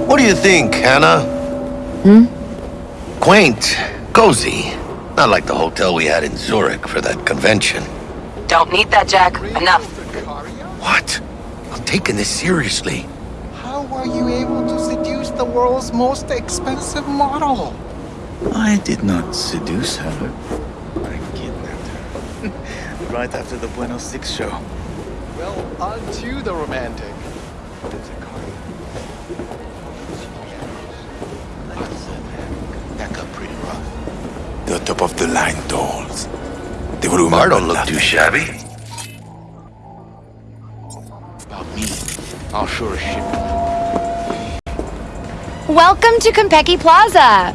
What do you think, Hannah? Hmm? Quaint, cozy. Not like the hotel we had in Zurich for that convention. Don't need that, Jack. Enough. What? I'm taking this seriously. How are you able to seduce the world's most expensive model? I did not seduce her. I kidnapped her. right after the Buenos Six show. Well, on to the romantic. That got pretty rough. The top of the line dolls. They will Bar remember don't look too shabby. About me I'll sure as shit. Welcome to Konpeki Plaza.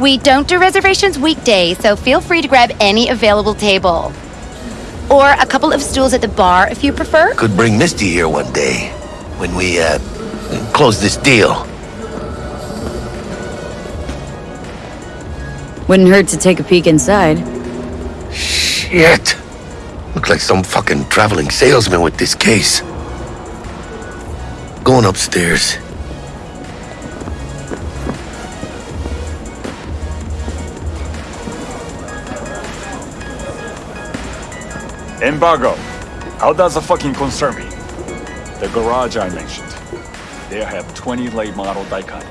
We don't do reservations weekdays, so feel free to grab any available table. Or a couple of stools at the bar if you prefer. Could bring Misty here one day when we, uh, close this deal. Wouldn't hurt to take a peek inside. Shit. Look like some fucking traveling salesman with this case. Going upstairs. Embargo. How does it fucking concern me? The garage I mentioned. They have 20 late model Daikin.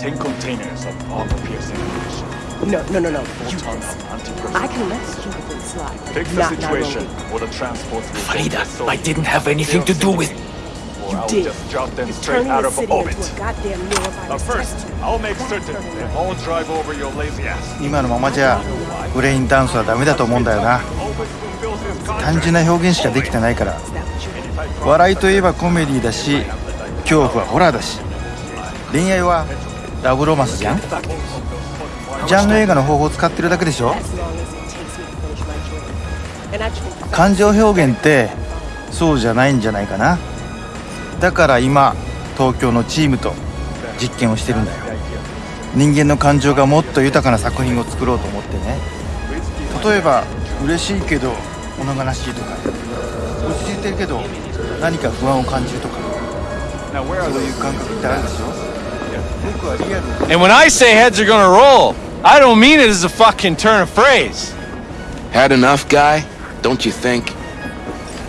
10 containers of armor-piercing ammunition. No, no, no, no. Full ton of anti-personnel. I can let stupid slide. Fix the Not situation, Nairobi. or the transports will Farida, I didn't have anything to do with... Or I'll did. just drop them It's straight turning out the of city orbit. into a goddamn neurovirus But first, test tube. I'll make certain they all drive over your lazy ass. 今のままじゃブレインダンスはダメだと思うんだよな 単純な表現しかできてないから。笑いといえばコメディだし恐怖はホラーだし。恋愛はラブロマンスじゃん？ジャンル映画の方法を使ってるだけでしょ？感情表現ってそうじゃないんじゃないかな。だから今東京のチームと実験をしてるんだよ。人間の感情がもっと豊かな作品を作ろうと思ってね。例えば嬉しいけど物悲しいとか落ち着いてるけど何か不安を感じるとかそういう感覚ってあるでしょ僕はリアル And when I say heads are gonna roll, I don't mean it as a fucking turn of phrase. Had enough, guy? Don't you think?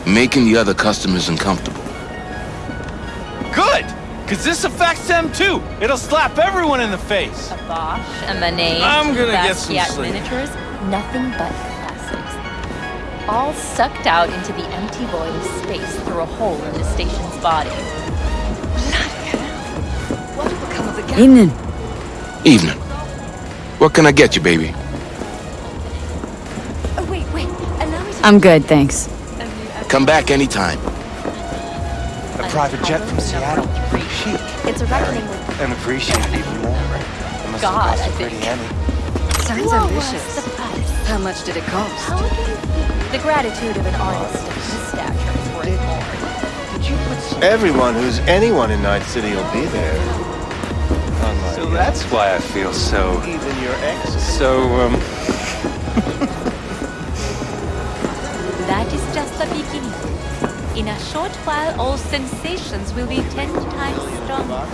Making the other customers uncomfortable. Good! Cause this affects them too. It'll slap everyone in the face. A Bosch, a Manet, I'm gonna get some Basquiat sleep. miniatures, nothing but classics. all sucked out into the empty void of space through a hole in the station's body. What become of the gap? Evening. Evening. What can I get you, baby? Oh, wait, wait. Allow me to... I'm good, thanks. Come back anytime. A private jet from Seattle. Chic. It's a reckoning with... And appreciated even more. It must God, have cost I a pretty think. Sounds What ambitious. Was the price? How much did it cost? How do you the gratitude of an artist of his stature is worth more? Did you put. Everyone who's anyone in Night City will be there. Unlike So that's why I feel so... even your ex. So, um... That is just the beginning. In a short while, all sensations will be ten times stronger.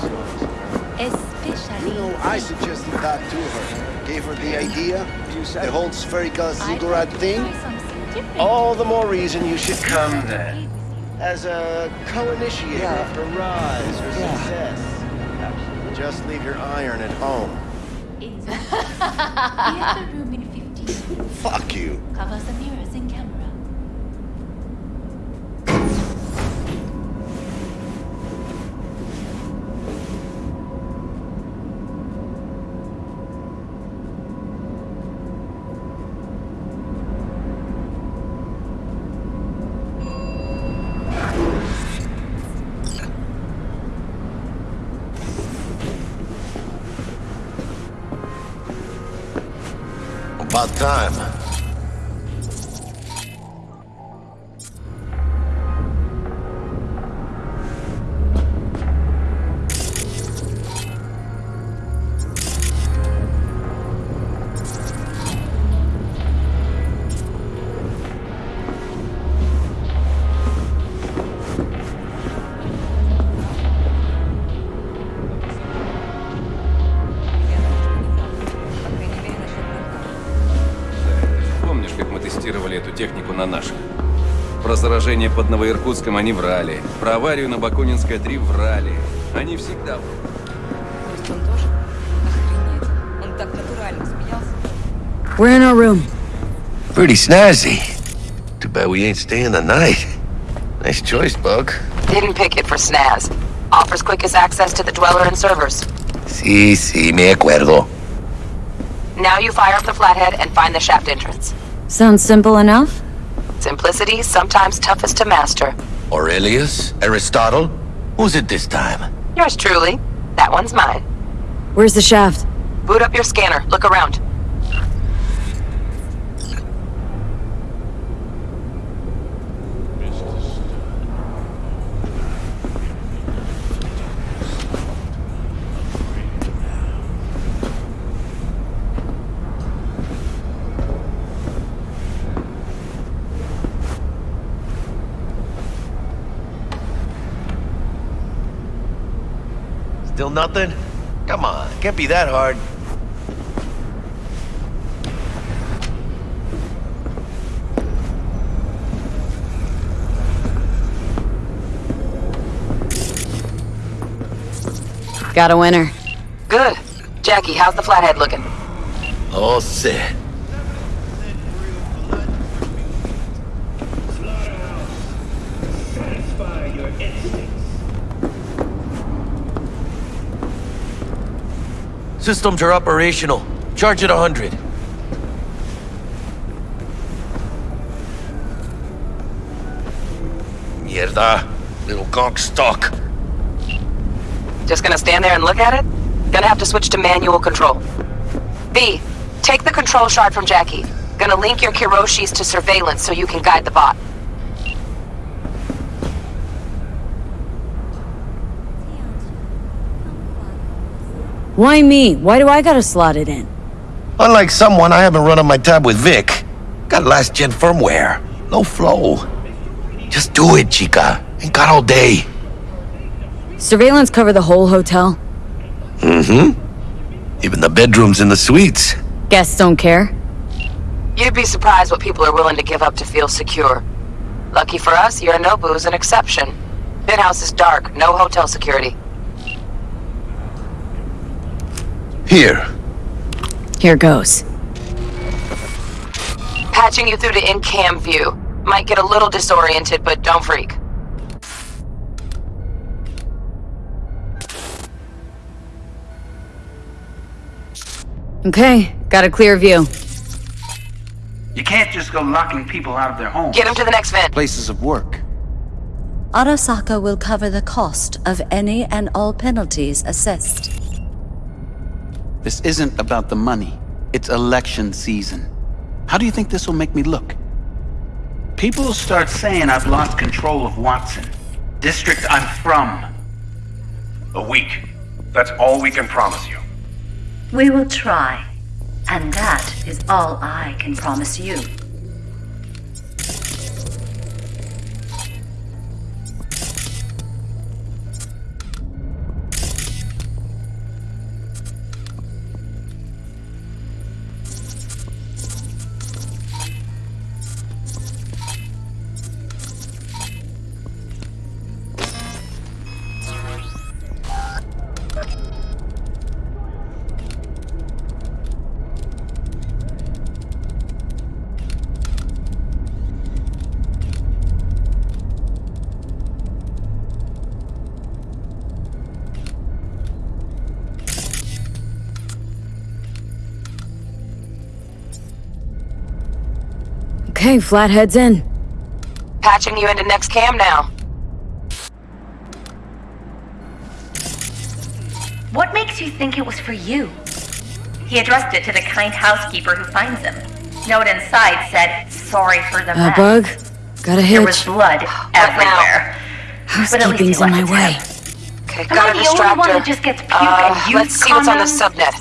Especially. You know, I suggested that to her. Gave her the idea. The whole spherical ziggurat thing. All the more reason you should come then. As a co-initiator of her rise or success. Just leave your iron at home. Theater room in 15. Fuck you. Covers the mirrors time. Заражение под Новоиркутском они врали. Про аварию на Бакунинской 3 врали. Они всегда врут. Он тоже? Охренеть. Он так натурально смеялся. We're in our room. Pretty snazzy. Too bad we ain't staying the night. Nice choice, Bug. Didn't pick it for snaz. Offers quickest access to the dweller and servers. Sí, sí, me acuerdo. Now you fire up the flathead and find the shaft entrance. Sounds simple enough? Simplicity, sometimes toughest to master. Aurelius? Aristotle? Who's it this time? Yours truly. That one's mine. Where's the shaft? Boot up your scanner. Look around. Still nothing? Come on, can't be that hard. Got a winner. Good. Jackie, how's the flathead looking? All set. Systems are operational. Charge at 100. Mierda. Little gonk stuck. Just gonna stand there and look at it? Gonna have to switch to manual control. V, take the control shard from Jackie. Gonna link your Kiroshis to surveillance so you can guide the bot. Why me? Why do I gotta slot it in? Unlike someone, I haven't run on my tab with Vic. Got last gen firmware. No flow. Just do it, chica. Ain't got all day. Surveillance cover the whole hotel? Mm-hmm. Even the bedrooms and the suites. Guests don't care? You'd be surprised what people are willing to give up to feel secure. Lucky for us, Yorinobu's an exception. Penthouse is dark, no hotel security. Here. Here goes. Patching you through to in-cam view. Might get a little disoriented, but don't freak. Okay, got a clear view. You can't just go locking people out of their homes. Get them to the next vent. Places of work. Arasaka will cover the cost of any and all penalties assessed. This isn't about the money. It's election season. How do you think this will make me look? People start saying I've lost control of Watson. District I'm from. A week. That's all we can promise you. We will try. And that is all I can promise you. Okay, Flathead's in. Patching you into next cam now. What makes you think it was for you? He addressed it to the kind housekeeper who finds him. Note inside said, sorry for the Uh, mess. bug? Got a There was blood everywhere. But at least Housekeeping's in my a tip. way. Okay, Am got I a the only one that just gets puke Uh, and you let's see what's on the subnet.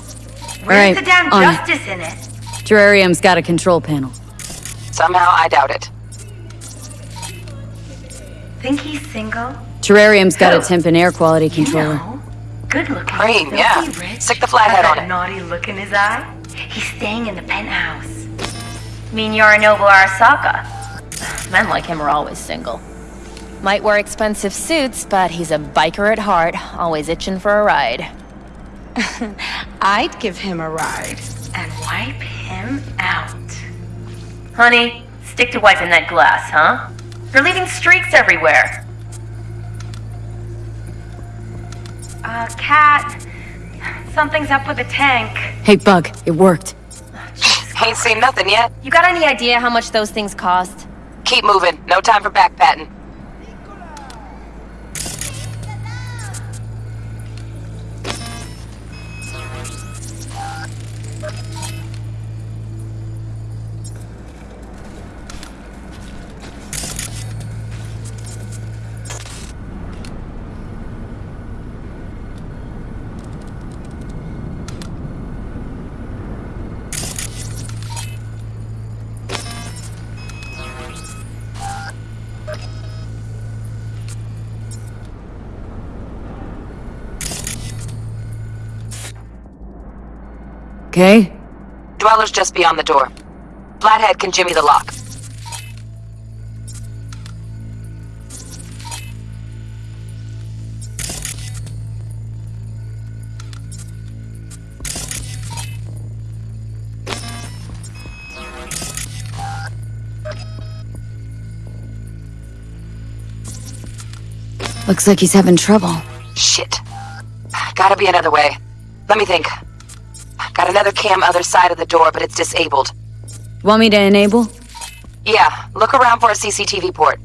Where's Alright, the damn on it. justice in it? Terrarium's got a control panel. Somehow, I doubt it. Think he's single? Terrarium's got a Who? temp and air quality controller. Good looking. Cream, yeah. rich, Stick the flathead has on that it. naughty look in his eye. He's staying in the penthouse. Mean Yorinobu Arasaka. Men like him are always single. Might wear expensive suits, but he's a biker at heart, always itching for a ride. I'd give him a ride. And wipe him out. Honey, stick to wiping that glass, huh? You're leaving streaks everywhere. Uh, Cat. Something's up with the tank. Hey, Bug, it worked. Ain't seen nothing yet. You got any idea how much those things cost? Keep moving. No time for back Okay. Dweller's just beyond the door. Flathead can jimmy the lock. Looks like he's having trouble. Shit. Gotta be another way. Let me think. Got another cam other side of the door, but it's disabled. Want me to enable? Yeah, look around for a CCTV port.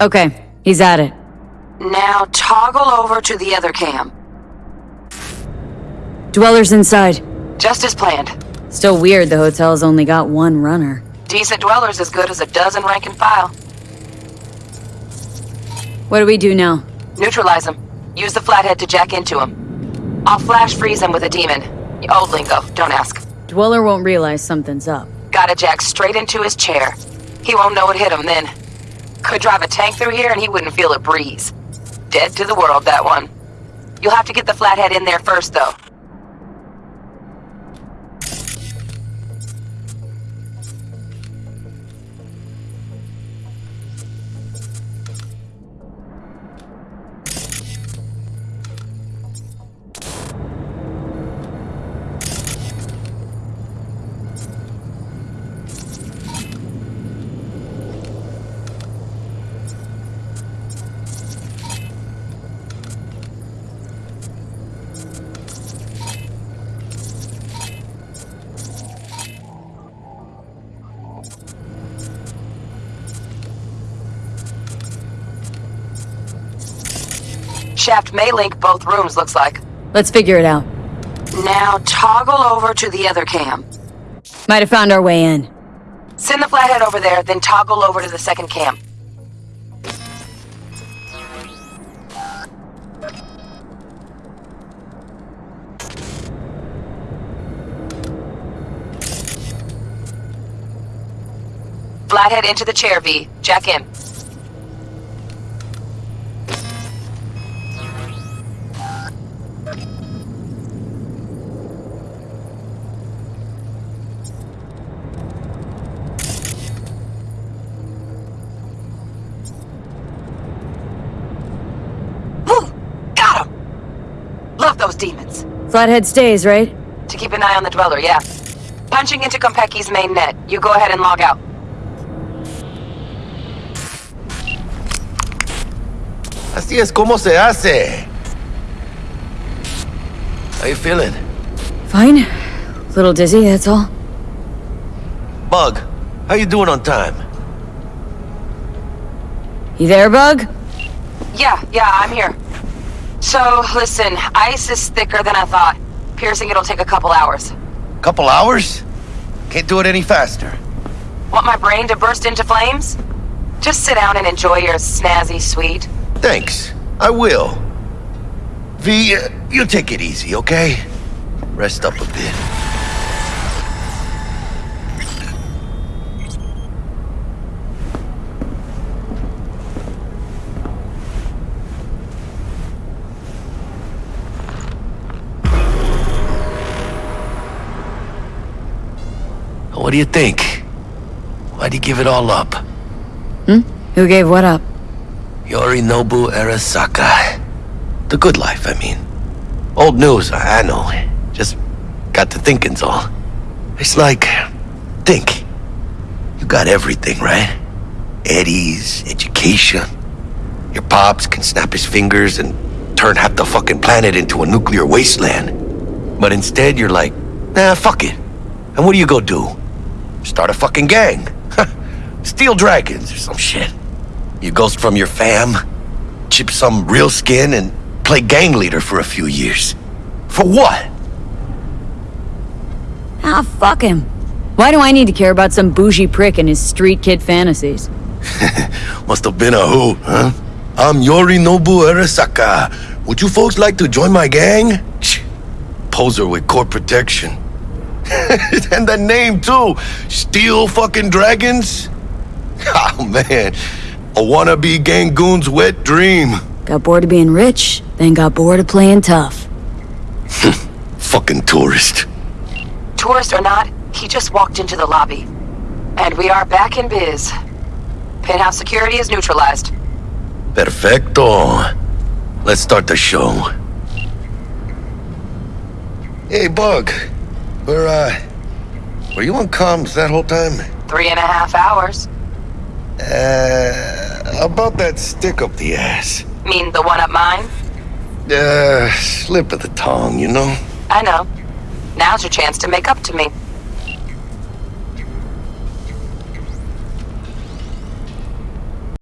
Okay, he's at it. Now toggle over to the other cam. Dweller's inside. Just as planned. Still weird the hotel's only got one runner. Decent dwellers as good as a dozen rank and file. What do we do now? Neutralize them. Use the flathead to jack into them. I'll flash freeze them with a demon. Old lingo, don't ask. Dweller won't realize something's up. Gotta jack straight into his chair. He won't know it hit him then. Could drive a tank through here and he wouldn't feel a breeze. Dead to the world, that one. You'll have to get the flathead in there first, though. Shaft may link both rooms, looks like. Let's figure it out. Now toggle over to the other cam. Might have found our way in. Send the flathead over there, then toggle over to the second cam. Flathead into the chair, V. Jack in. Whew, Got him! Love those demons. Flathead stays, right? To keep an eye on the Dweller, yeah. Punching into Konpeki's main net. You go ahead and log out. Así es como se hace. How you feeling? Fine. A Little dizzy, that's all. Bug, how you doing on time? You there, Bug? Yeah, yeah, I'm here. So, listen, ice is thicker than I thought. Piercing it'll take a couple hours. Couple hours? Can't do it any faster. Want my brain to burst into flames? Just sit down and enjoy your snazzy suite. Thanks. I will. V, uh, you take it easy, okay? Rest up a bit. What do you think? Why'd you give it all up? Hmm? Who gave what up? Yorinobu Arasaka. The good life, I mean. Old news, I know. Just got to thinking's all. It's like, think. You got everything, right? Eddie's, education. Your pops can snap his fingers and turn half the fucking planet into a nuclear wasteland. But instead, you're like, nah, fuck it. And what do you go do? Start a fucking gang. Steel dragons or some shit. You ghost from your fam, chip some real skin, and play gang leader for a few years. For what? Ah, fuck him. Why do I need to care about some bougie prick and his street kid fantasies? Must have been a who, huh? I'm Yorinobu Arasaka. Would you folks like to join my gang? Poser with court protection. and the name too. Steel fucking dragons? Oh man. A wannabe gang goon's wet dream. Got bored of being rich, then got bored of playing tough. Fucking tourist. Tourist or not, he just walked into the lobby. And we are back in biz. Penthouse security is neutralized. Perfecto. Let's start the show. Hey, Bug. Were, uh... Were you on comms that whole time? Three and a half hours. Uh... About that stick up the ass. Mean the one up mine? Uh, slip of the tongue, you know? I know. Now's your chance to make up to me.